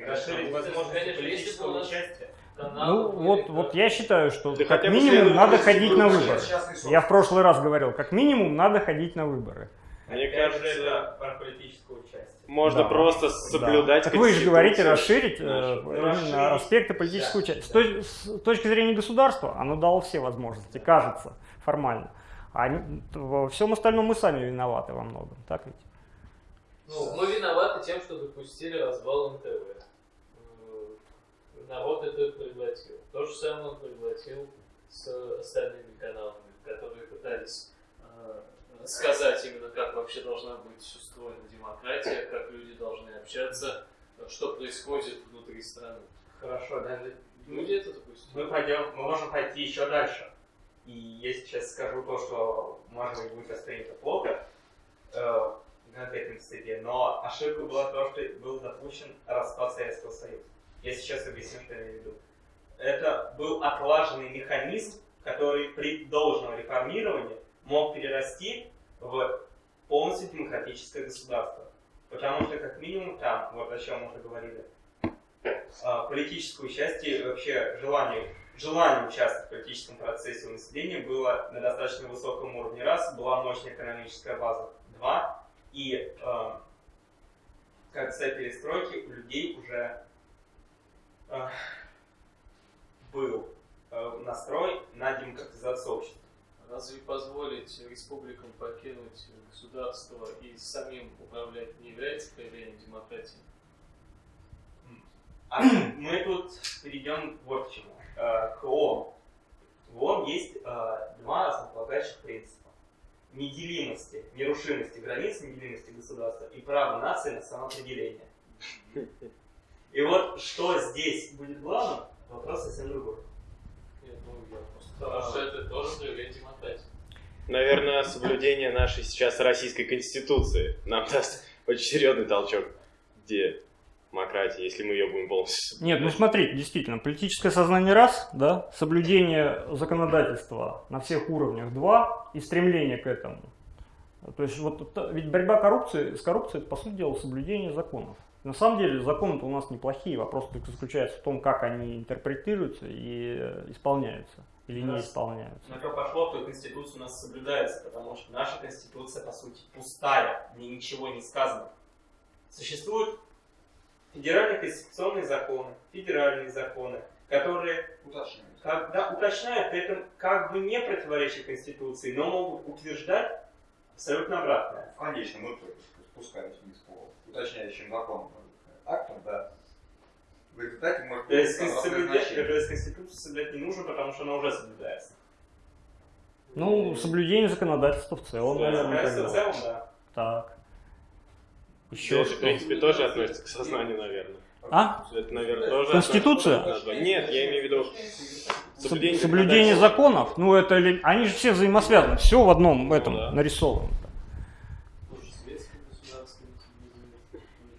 Расширить возможности политического участия. Ну, вот, вот я считаю, что Да как минимум надо ходить на выборы. Я в прошлый раз говорил, как минимум надо ходить на выборы. Мне кажется, это про политическое участие. Можно Да. просто соблюдать Так вы же говорите расширить э, Расширить. аспекты политического Да, участия. С, да. точки зрения государства, оно дало все возможности, кажется, формально. А во всем остальном мы сами виноваты во многом, так ведь? Ну, мы виноваты тем, что допустили развал НТВ. Народ это проглотил. То же самое он проглотил с остальными каналами, которые пытались э, сказать именно, как вообще должна быть устроена демократия, как люди должны общаться, что происходит внутри страны. Хорошо, даже Люди это допустили. мы пойдем, мы можем пойти еще дальше. И я сейчас скажу то, что, может быть, будет воспринято плохо э, в конкретном степи, но ошибка была то, что был допущен распад Советского Союза. Я сейчас объясню, что я имею в виду. Это был отлаженный механизм, который при должном реформировании мог перерасти в полностью демократическое государство. Потому что, как минимум, там, вот о чем мы уже говорили, а, политическое участие, вообще желание, желание участвовать в политическом процессе у населения было на достаточно высоком уровне. Раз, была мощная экономическая база. Два, и э, в конце перестройки у людей уже э, был э, настрой на демократизацию общества. Разве позволить республикам покинуть государство и самим управлять не является проявлением демократии? А мы тут перейдем вот к чему. Э, К ООН. В ООН есть э, два основополагающих принципа. неделимости, нерушимости границ, неделимости государства и права нации на самоопределение. И вот что здесь будет главным, вопрос совсем другой. Нет, ну, я Потому что это тоже проявление демократии. Наверное, соблюдение нашей сейчас российской конституции нам даст очень серьезный толчок к демократии, если мы ее будем полностью Нет, ну смотрите, действительно, политическое сознание раз, да, соблюдение законодательства на всех уровнях два и стремление к этому. То есть вот ведь борьба коррупции, с коррупцией, это, по сути дела, соблюдение законов. На самом деле законы-то у нас неплохие, вопрос только заключается в том, как они интерпретируются и э, исполняются или не исполняются. На то пошло, то Конституция у нас соблюдается, потому что наша Конституция, по сути, пустая, в ней ничего не сказано. Существуют федеральные конституционные законы, федеральные законы, которые Уточняю. когда уточняют, при этом как бы не противоречат Конституции, но могут утверждать абсолютно обратное. В конечном итоге спускаясь вниз по уточняющим законам актам, да. В результате может То есть, быть есть Конституцию соблюдать не нужно, потому что она уже соблюдается. Ну, соблюдение законодательства в целом, наверное, Законодательство в целом, да. Так. Еще Это, в принципе, тоже относится к сознанию, наверное. А? Это, наверное, тоже Конституция? относится Нет, я имею в виду Соб- соблюдение, Соблюдение законов, ну это ли- они же все взаимосвязаны, все в одном этом да. нарисовано.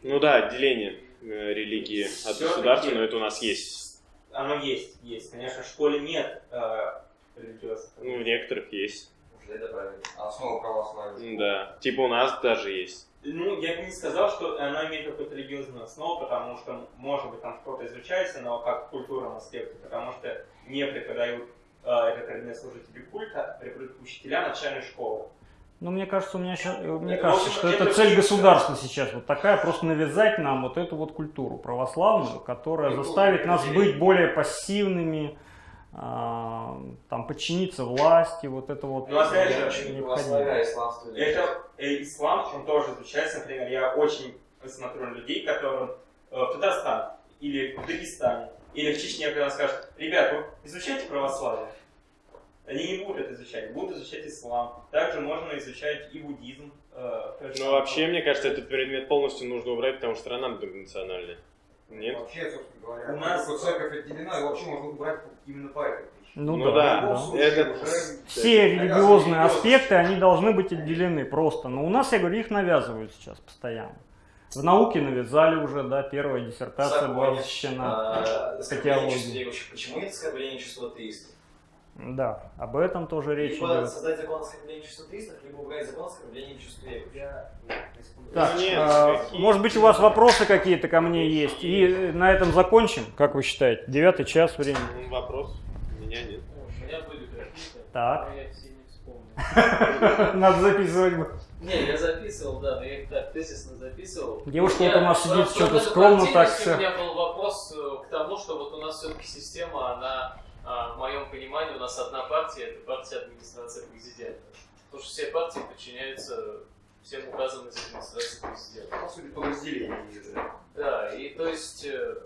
Ну да, отделение религии от государства, но это у нас есть. Оно есть, есть. Конечно, в школе нет э, религиозных. Ну, в некоторых есть. Уже добавили. Основа православия. Да. Типа у нас даже есть. Ну, я бы не сказал, что оно имеет какую-то религиозную основу, потому что, может быть, там что-то изучается, но как в культурном аспекте, потому что не преподают э, этот предмет служители культа, а преподают учителя начальной школы. Ну, мне кажется, у меня ща- э, мне Ну, кажется, в общем, что это цель государства сейчас вот такая, просто навязать нам вот эту вот культуру православную, которая Культуру заставит нас быть более пассивными, а, там, подчиниться власти, вот это вот Ну, опять же, исламство. Это э, ислам, он тоже изучается, например, я очень смотрю на людей, которым э, в Татарстане или в Дагестане или в Чечне, когда скажут, ребят, вы изучайте православие. Они не будут это изучать, будут изучать ислам. Также можно изучать и буддизм. э, Ну, самое. вообще, мне кажется, этот предмет полностью нужно убрать, потому что страна многонациональная. Нет? Вообще, собственно говоря, У нас- церковь отделена, и вообще можно убрать именно по этой. Ну, Ну да, да, да. Это- уже- Все Это религиозные аспекты, они должны быть отделены просто. Но у нас, я говорю, их навязывают сейчас постоянно. В науке навязали уже, да, первая диссертация была Законе. защищена. А, оскорбление чувств верующих. Почему нет оскорбления чувств атеистов? Да, об этом тоже речь Либо идет. создать закон оскорбления чувств атеистов, либо убрать закон оскорбления чувств верующих. Так, нет, а, какие- может быть, у вас вопросы какие-то ко мне есть? И на этом закончим, как вы считаете? Девятый час времени. Ну, Вопрос? У меня нет. У меня были какие-то, Так. но я все не вспомнил. Надо записывать. Не, я записывал, да, но я их так тезисно записывал. Девушка Я- вот у нас сидит, что-то скромно так всё. У меня был вопрос э, к тому, что вот у нас все-таки система, она, а, в моем понимании, у нас одна партия, это партия администрации президента. Потому что все партии подчиняются всем указам из администрации президента. По сути, по разделению. да. И то есть, э,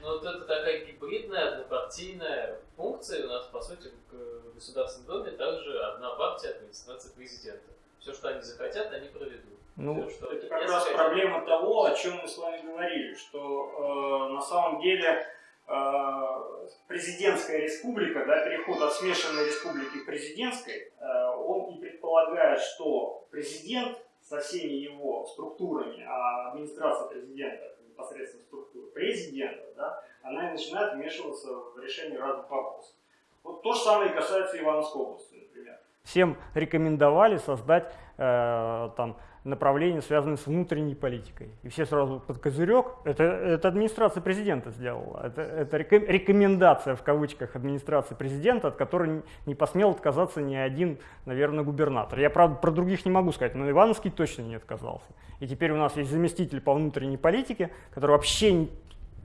ну вот это такая гибридная, однопартийная функция, у нас, по сути, в Государственном Доме также одна партия администрации президента. Все, что они захотят, они проведут. Ну, что это как раз проблема того, о чем мы с вами говорили, что э, на самом деле президентская республика, да, переход от смешанной республики к президентской, э, он и предполагает, что президент со всеми его структурами, а администрация президента непосредственно структура президента, да, она и начинает вмешиваться в решение разных вопросов. Вот то же самое касается Ивановской области, например. Всем рекомендовали создать э, там направления, связанные с внутренней политикой. И все сразу под козырек. Это, это администрация президента сделала. Это, это реком- рекомендация в кавычках администрации президента, от которой не- посмел отказаться ни один, наверное, губернатор. Я, правда, про других не могу сказать, но Ивановский точно не отказался. И теперь у нас есть заместитель по внутренней политике, который вообще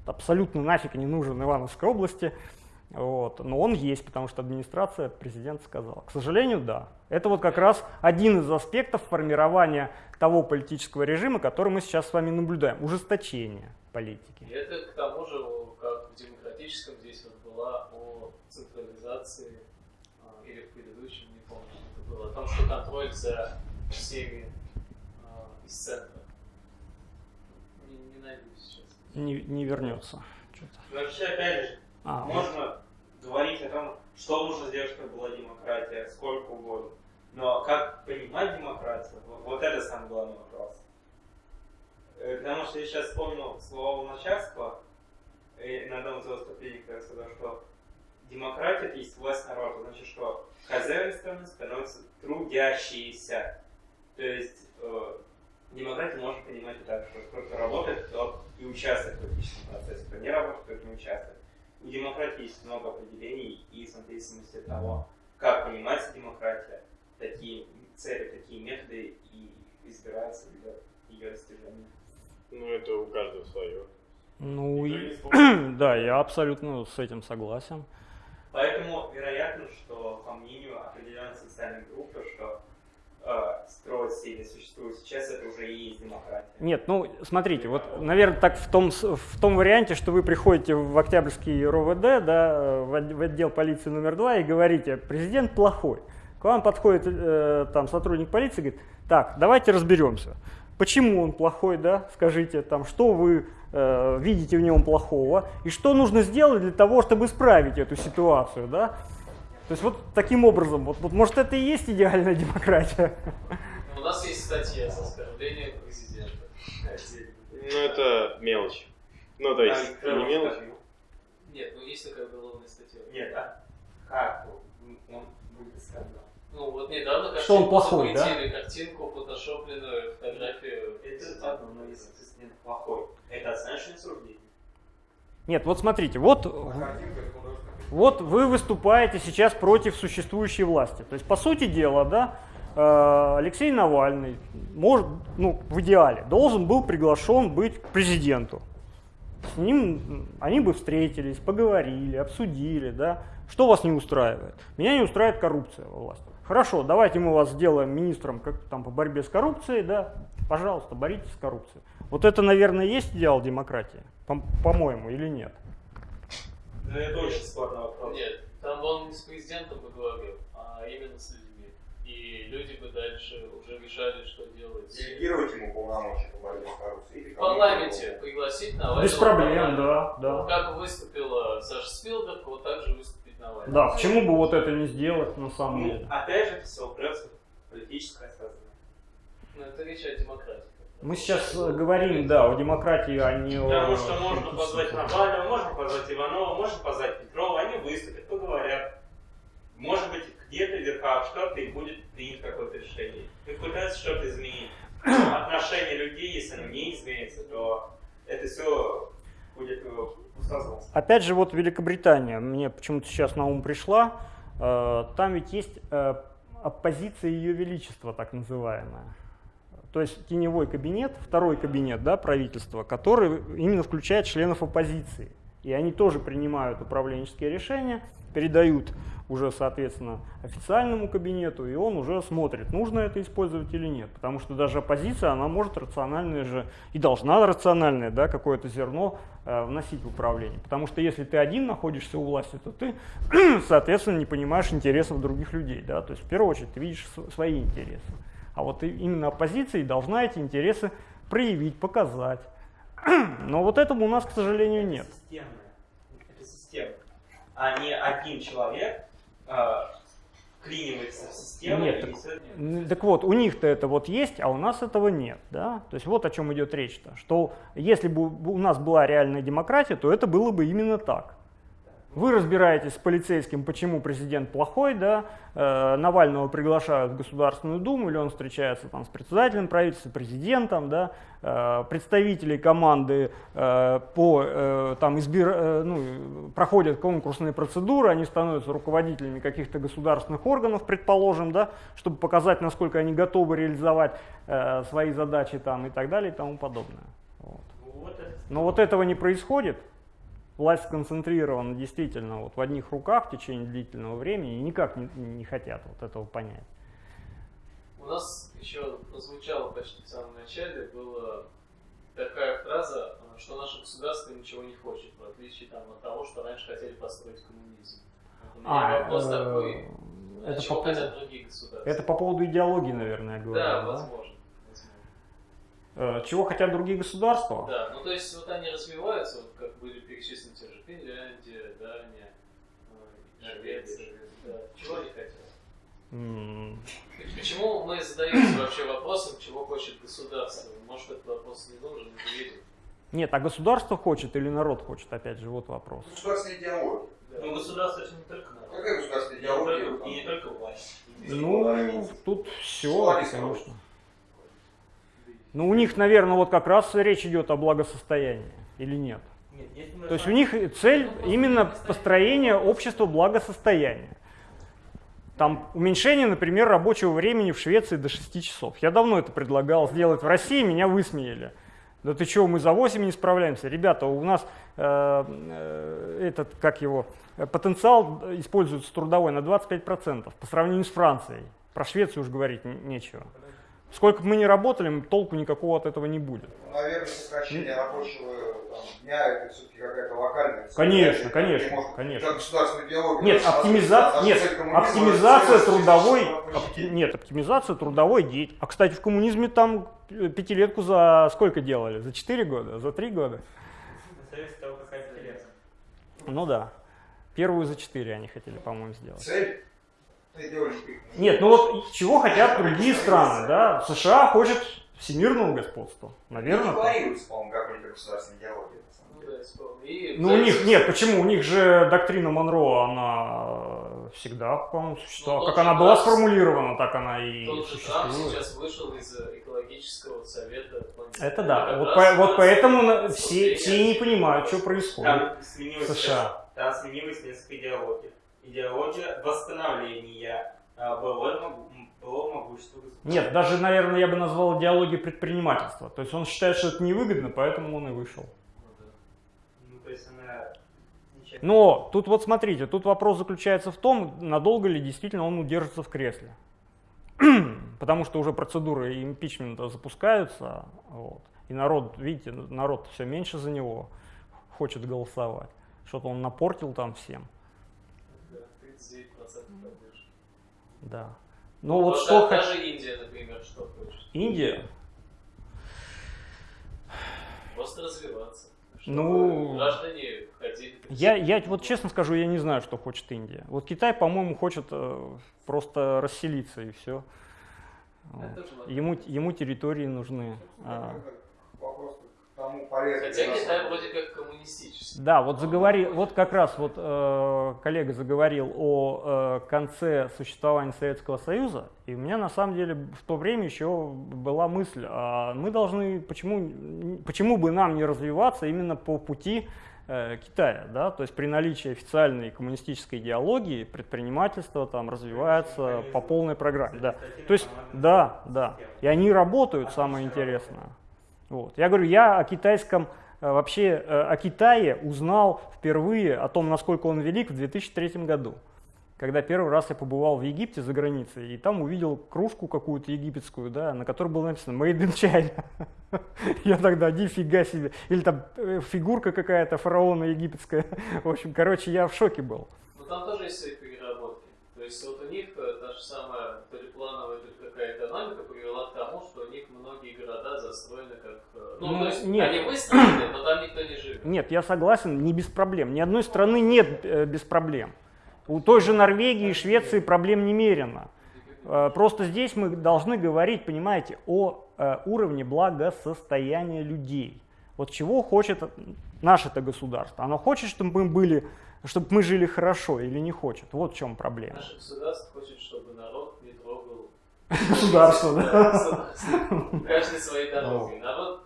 абсолютно нафиг не нужен Ивановской области. Вот. Но он есть, потому что администрация президента сказала. К сожалению, да. Это вот как раз один из аспектов формирования того политического режима, который мы сейчас с вами наблюдаем. Ужесточение политики. И это к тому же, как в демократическом здесь вот была о централизации, а, или в предыдущем, не помню, это о том, что контроль за всеми э, из центра. Не, не найду сейчас. Не, не вернется. Вообще, опять же, А, вот. можно говорить о том, что нужно сделать, чтобы была демократия, сколько угодно. Но как понимать демократию, вот, вот это самый главный вопрос. Э, Потому что я сейчас вспомнил слова Луначарского, на одном из его выступлений, когда сказал, что демократия это есть власть народа. Значит, что хозяевами страны становятся трудящиеся. То есть э, демократию можно понимать так, что кто-то работает, тот и участвует в политическом процессе, кто не работает, тот не участвует. У демократии есть много определений, и в зависимости от того, как понимается демократия, такие цели, такие методы и избираются для ее достижения. Ну, это у каждого свое. Ну, и- да, я абсолютно с этим согласен. Поэтому вероятно, что по мнению определенной социальной группы, что э, строится или существует сейчас, это уже и есть демократия. Нет, ну, смотрите, вот, наверное, так в том, в том варианте, что вы приходите в Октябрьский РОВД, да, от- в отдел полиции номер два и говорите, президент плохой. К вам подходит э, там сотрудник полиции и говорит, так, давайте разберемся. Почему он плохой, да, скажите, там, что вы э, видите в нем плохого, и что нужно сделать для того, чтобы исправить эту ситуацию, да. То есть вот таким образом, вот, вот может это и есть идеальная демократия. У нас есть статья с оскорблением президента. Ну, это мелочь. Ну, то есть, А, не мелочь. Нет, ну есть такая уголовная статья. Нет, а как он будет оскорблен? Ну вот недавно Что он картинку плохой, да? картинку, фотошопленную, фотографию. Это ладно, но если президент плохой, это оценочное суждение. Нет, вот смотрите, вот А картинка Вот вы выступаете сейчас против существующей власти. То есть, по сути дела, да, э, Алексей Навальный, может, ну, в идеале, должен был приглашен быть к президенту. С ним они бы встретились, поговорили, обсудили, да. Что вас не устраивает? Меня не устраивает коррупция во власти. Хорошо, давайте мы вас сделаем министром как, там, по борьбе с коррупцией, да. Пожалуйста, боритесь с коррупцией. Вот это, наверное, есть идеал демократии, по- по-моему, или нет? Ну, это очень спорный вопрос. Нет, там он не с президентом бы говорил, а именно с людьми. И люди бы дальше уже решали, что делать. Делегировать ему полномочия по борьбе с коррупцией. В парламенте пригласить Навального. Без проблем, парламент. да, да. Как выступила Саша Спилберг, вот так же выступить Навальный. Да, почему бы вот это не сделать на самом Ну, деле? опять же, это все упрется в политическое сознание. Ну, это речь о демократии. Мы сейчас э, говорим, да, о демократии, а не о... Потому что можно позвать Навального, можно позвать Иванова, можно позвать Петрова, они выступят, поговорят. Может быть, где-то в верхах что-то и будет принято какое-то решение. И пытаются что-то изменить. Но отношение людей, если оно не изменится, то это все будет э, пустозвон. Опять же, вот Великобритания, мне почему-то сейчас на ум пришла, э, там ведь есть оппозиция Ее Величества, так называемая. То есть теневой кабинет, второй кабинет да, правительства, который именно включает членов оппозиции. И они тоже принимают управленческие решения, передают уже, соответственно, официальному кабинету, и он уже смотрит, нужно это использовать или нет. Потому что даже оппозиция, она может рациональное же, и должна рациональное, да, какое-то зерно э, вносить в управление. Потому что если ты один находишься у власти, то ты, соответственно, не понимаешь интересов других людей. Да? То есть, в первую очередь, ты видишь св- свои интересы. А вот именно оппозиция и должна эти интересы проявить, показать. Но вот этого у нас, к сожалению, нет. Это. Это система. А не один человек э, вклинивается в систему Нет, и так- М, Так вот, у них-то это вот есть, а у нас этого нет. Да? То есть вот о чем идет речь-то. Что если бы у нас была реальная демократия, то это было бы именно так. Вы разбираетесь с полицейским, почему президент плохой, да, э, Навального приглашают в Государственную Думу, или он встречается там с председателем правительства, президентом, да, э, представители команды э, по, э, там, избир, э, ну, проходят конкурсные процедуры, они становятся руководителями каких-то государственных органов, предположим, да, чтобы показать, насколько они готовы реализовать э, свои задачи там, и так далее и тому подобное. Вот. Это Но вот этого не происходит. Власть сконцентрирована действительно вот в одних руках в течение длительного времени и никак не, не хотят вот этого понять. У нас еще прозвучало почти в самом начале, была такая фраза, что наше государство ничего не хочет, в отличие там, от того, что раньше хотели построить коммунизм. А, вопрос э, такой, это чего по, поводу, хотят другие государства? это по поводу идеологии, наверное, я говорю. Да, да? возможно. Э, Чего хотят другие государства? Да, ну то есть вот они развиваются, вот как были перечислены те же Финляндия, Дания, э, Швеция. Да. Чего они хотят? М, Почему мы задаемся вообще вопросом, чего хочет государство? Может, этот вопрос не нужен, не видим. Нет, а государство хочет или народ хочет, опять же, вот вопрос. Государственная идеология. Ну, государство это не только народ. Какая государственная И не только- идеология? И не только власть. Ну, тут все, конечно. Ну, у них, наверное, вот как раз речь идет о благосостоянии, или нет? Нет, То есть у них цель именно построение общества благосостояния. Там уменьшение, например, рабочего времени в Швеции до 6 часов. Я давно это предлагал сделать в России, меня высмеяли. Да ты что, мы за 8 не справляемся? Ребята, у нас э, э, этот, как его, потенциал используется трудовой на 25% по сравнению с Францией. Про Швецию уж говорить не- нечего. Сколько бы мы ни работали, толку никакого от этого не будет. Ну, Наверное, сокращение рабочего там, дня это все-таки какая-то локальная цель. Конечно, Не конечно, может конечно. Как государственная идеология. Нет, оптимизация, нет, оптимизация цель трудовой, опти- нет, оптимизация трудовой деятельности. А, кстати, в коммунизме там пятилетку за сколько делали? За 4 года? За 3 года? Зависит от того, какая пятилетка. Ну да. Первую за 4 они хотели, по-моему, сделать. Цель. Нет, ну вот чего хотят другие страны, да? США хочет всемирного господства. Наверное. Декларируется, по-моему, какой-то на самом Ну. И, Ну у них нет, почему? У них же доктрина Монро, она всегда, по-моему, существовала. Ну, Как она же была сформулирована, так она и Тот же существует. сейчас вышел из экологического совета. планеты. Это да. Вот, по- вот поэтому все, все не понимают, что происходит. Там сменилось, США. там сменилось несколько идеологий. Идеология восстановления а, былой могу- былого могущества государства. Нет, даже, наверное, я бы назвал идеологией предпринимательства. То есть он считает, что это невыгодно, поэтому он и вышел. Ну. Ну, то есть она ничем- Но тут вот смотрите, тут вопрос заключается в том, надолго ли действительно он удержится в кресле. Потому что уже процедуры импичмента запускаются, вот, и народ, видите, народ все меньше за него хочет голосовать. Что-то он напортил там всем. Да, 39% поддержки. Да. Ну вот Вот что Даже Индия, например, что хочет. Индия, Просто развиваться. Чтобы Ну, граждане ходили. Я, я вот честно скажу, я не знаю, что хочет Индия. Вот Китай, по-моему, хочет э, просто расселиться и все. Надо. Ему, ему территории нужны. А, Вопрос тому полезный. Хотя Китай вроде как коммунистический. Да, вот заговори, вот как раз вот э, коллега заговорил о э, конце существования Советского Союза, и у меня на самом деле в то время еще была мысль, а мы должны, почему, почему бы нам не развиваться именно по пути э, Китая, да, то есть при наличии официальной коммунистической идеологии предпринимательство там развивается по полной программе, да. То есть, да, да. И они работают, самое интересное. Вот. Я говорю, я о китайском, э, вообще э, о Китае узнал впервые о том, насколько он велик в 2003 году. Когда первый раз я побывал в Египте за границей, и там увидел кружку какую-то египетскую, да, на которой было написано «Made in China». Я тогда, нифига себе. Или там э, фигурка какая-то фараона египетская. В общем, короче, я в шоке был. Но там тоже есть свои переработки. То есть вот у них та же самая полиплановая только какая экономика привела к тому, что у них многие города застроены как... э, Ну, Ну, то есть нет. они выстроены, но там никто не живет. Нет, я согласен, не без проблем. Ни одной страны нет э, без проблем. У той же Норвегии и Швеции проблем немерено. Э, Просто здесь мы должны говорить, понимаете, о э, уровне благосостояния людей. Вот чего хочет наше-то государство? Оно хочет, чтобы мы были, чтобы мы жили хорошо или не хочет? Вот в чем проблема. Наше государство хочет, чтобы народ не трогал Государство, да. Каждый своей дорогой. Народ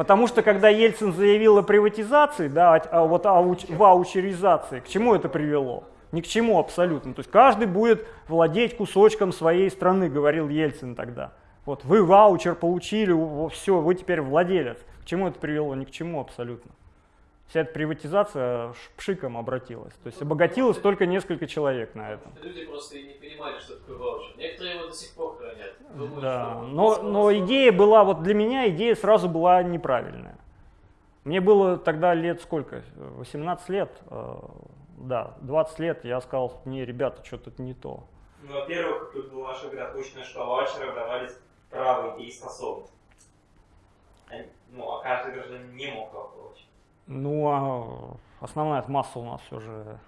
Потому что когда Ельцин заявил о приватизации, да, о вот ауч- ваучеризации, к чему это привело? Ни к чему абсолютно. То есть каждый будет владеть кусочком своей страны, говорил Ельцин тогда. Вот вы ваучер получили, все, вы теперь владелец. К чему это привело? Ни к чему абсолютно. Вся эта приватизация пшиком обратилась. То есть обогатилось только несколько человек на этом. Люди просто и не понимали, что такое ваучер. Некоторые его до сих пор хранят. Думают, Да, что но, но идея была, вот для меня идея сразу была неправильная. Мне было тогда лет сколько? 18 лет. э, да, 20 лет я сказал, не, ребята, что-то не то. Ну, во-первых, тут была ваша градоучная школа ваучеров давались право дееспособных. Они- Ну, а каждый гражданин не мог его получить. Ну, а основная масса у нас все же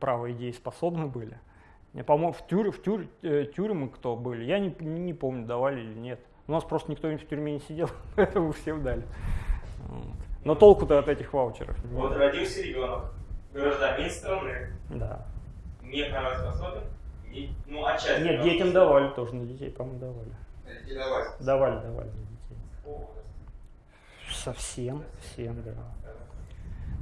право идеи способны были. Я, по-моему, в, тюр, в тюр, э, тюрьмы кто были, я не, не помню, давали или нет. У нас просто никто в тюрьме не сидел, поэтому всем дали. Вот. Но толку-то от этих ваучеров не Вот родился ребенок, гражданин страны, Да. не правоспособен, и, ну, отчасти. Нет, детям правоспособен. давали тоже, на детей, по-моему, давали. Давай. Давали, давали на детей. О, Совсем, всем, да.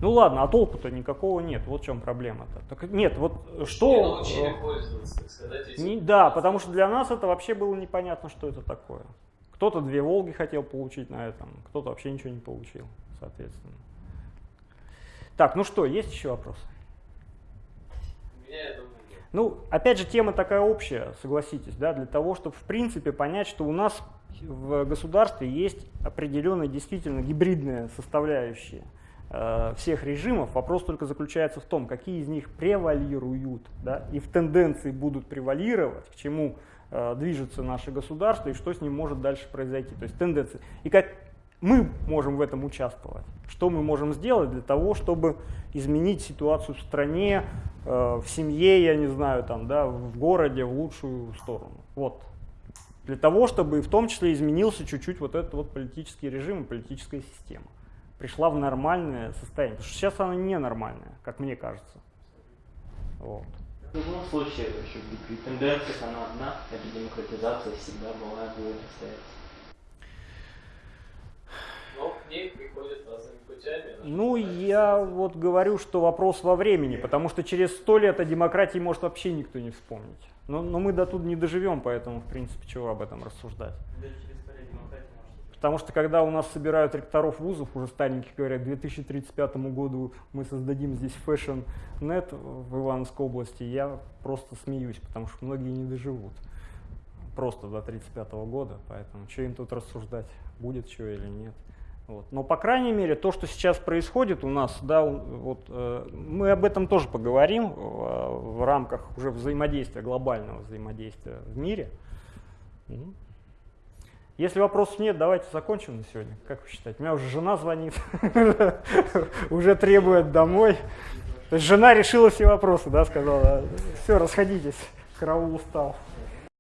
Ну ладно, а толку-то никакого нет. Вот в чем проблема-то. Так нет, вот что... э, сказать. Не- да, потому что для нас это вообще было непонятно, что это такое. Кто-то две Волги хотел получить на этом, кто-то вообще ничего не получил, соответственно. Так, ну что, есть еще вопросы? Меня, я думаю. Ну, опять же, тема такая общая, согласитесь, да, для того, чтобы в принципе понять, что у нас в государстве есть определенная действительно гибридная составляющая всех режимов. Вопрос только заключается в том, какие из них превалируют, да, и в тенденции будут превалировать, к чему э, движется наше государство и что с ним может дальше произойти. То есть тенденции. И как мы можем в этом участвовать. Что мы можем сделать для того, чтобы изменить ситуацию в стране, э, в семье, я не знаю, там, да, в городе в лучшую сторону. Вот. Для того, чтобы в том числе изменился чуть-чуть вот этот вот политический режим и политическая система. Пришла в нормальное состояние. Потому что сейчас она ненормальная, как мне кажется. Вот. В любом случае, тенденциях она одна, это демократизация всегда была и будет остается. Но к ней приходят разными путями. наша Ну, я вот говорю, что вопрос во времени, потому что через сто лет о демократии может вообще никто не вспомнить. Но, но мы до тут не доживем, поэтому, в принципе, чего об этом рассуждать. Да через сто лет демократия может Потому что когда у нас собирают ректоров вузов, уже старенькие говорят, к 2035 году мы создадим здесь Fashion.net в Ивановской области, я просто смеюсь, потому что многие не доживут. Просто до 35 года, поэтому что им тут рассуждать, будет что или нет. Вот. Но, по крайней мере, то, что сейчас происходит у нас, да, вот, э, мы об этом тоже поговорим э, в рамках уже взаимодействия, глобального взаимодействия в мире. Если вопросов нет, давайте закончим на сегодня. Как вы считаете? У меня уже жена звонит, уже требует домой. То есть жена решила все вопросы, да, сказала, все, расходитесь, караул устал.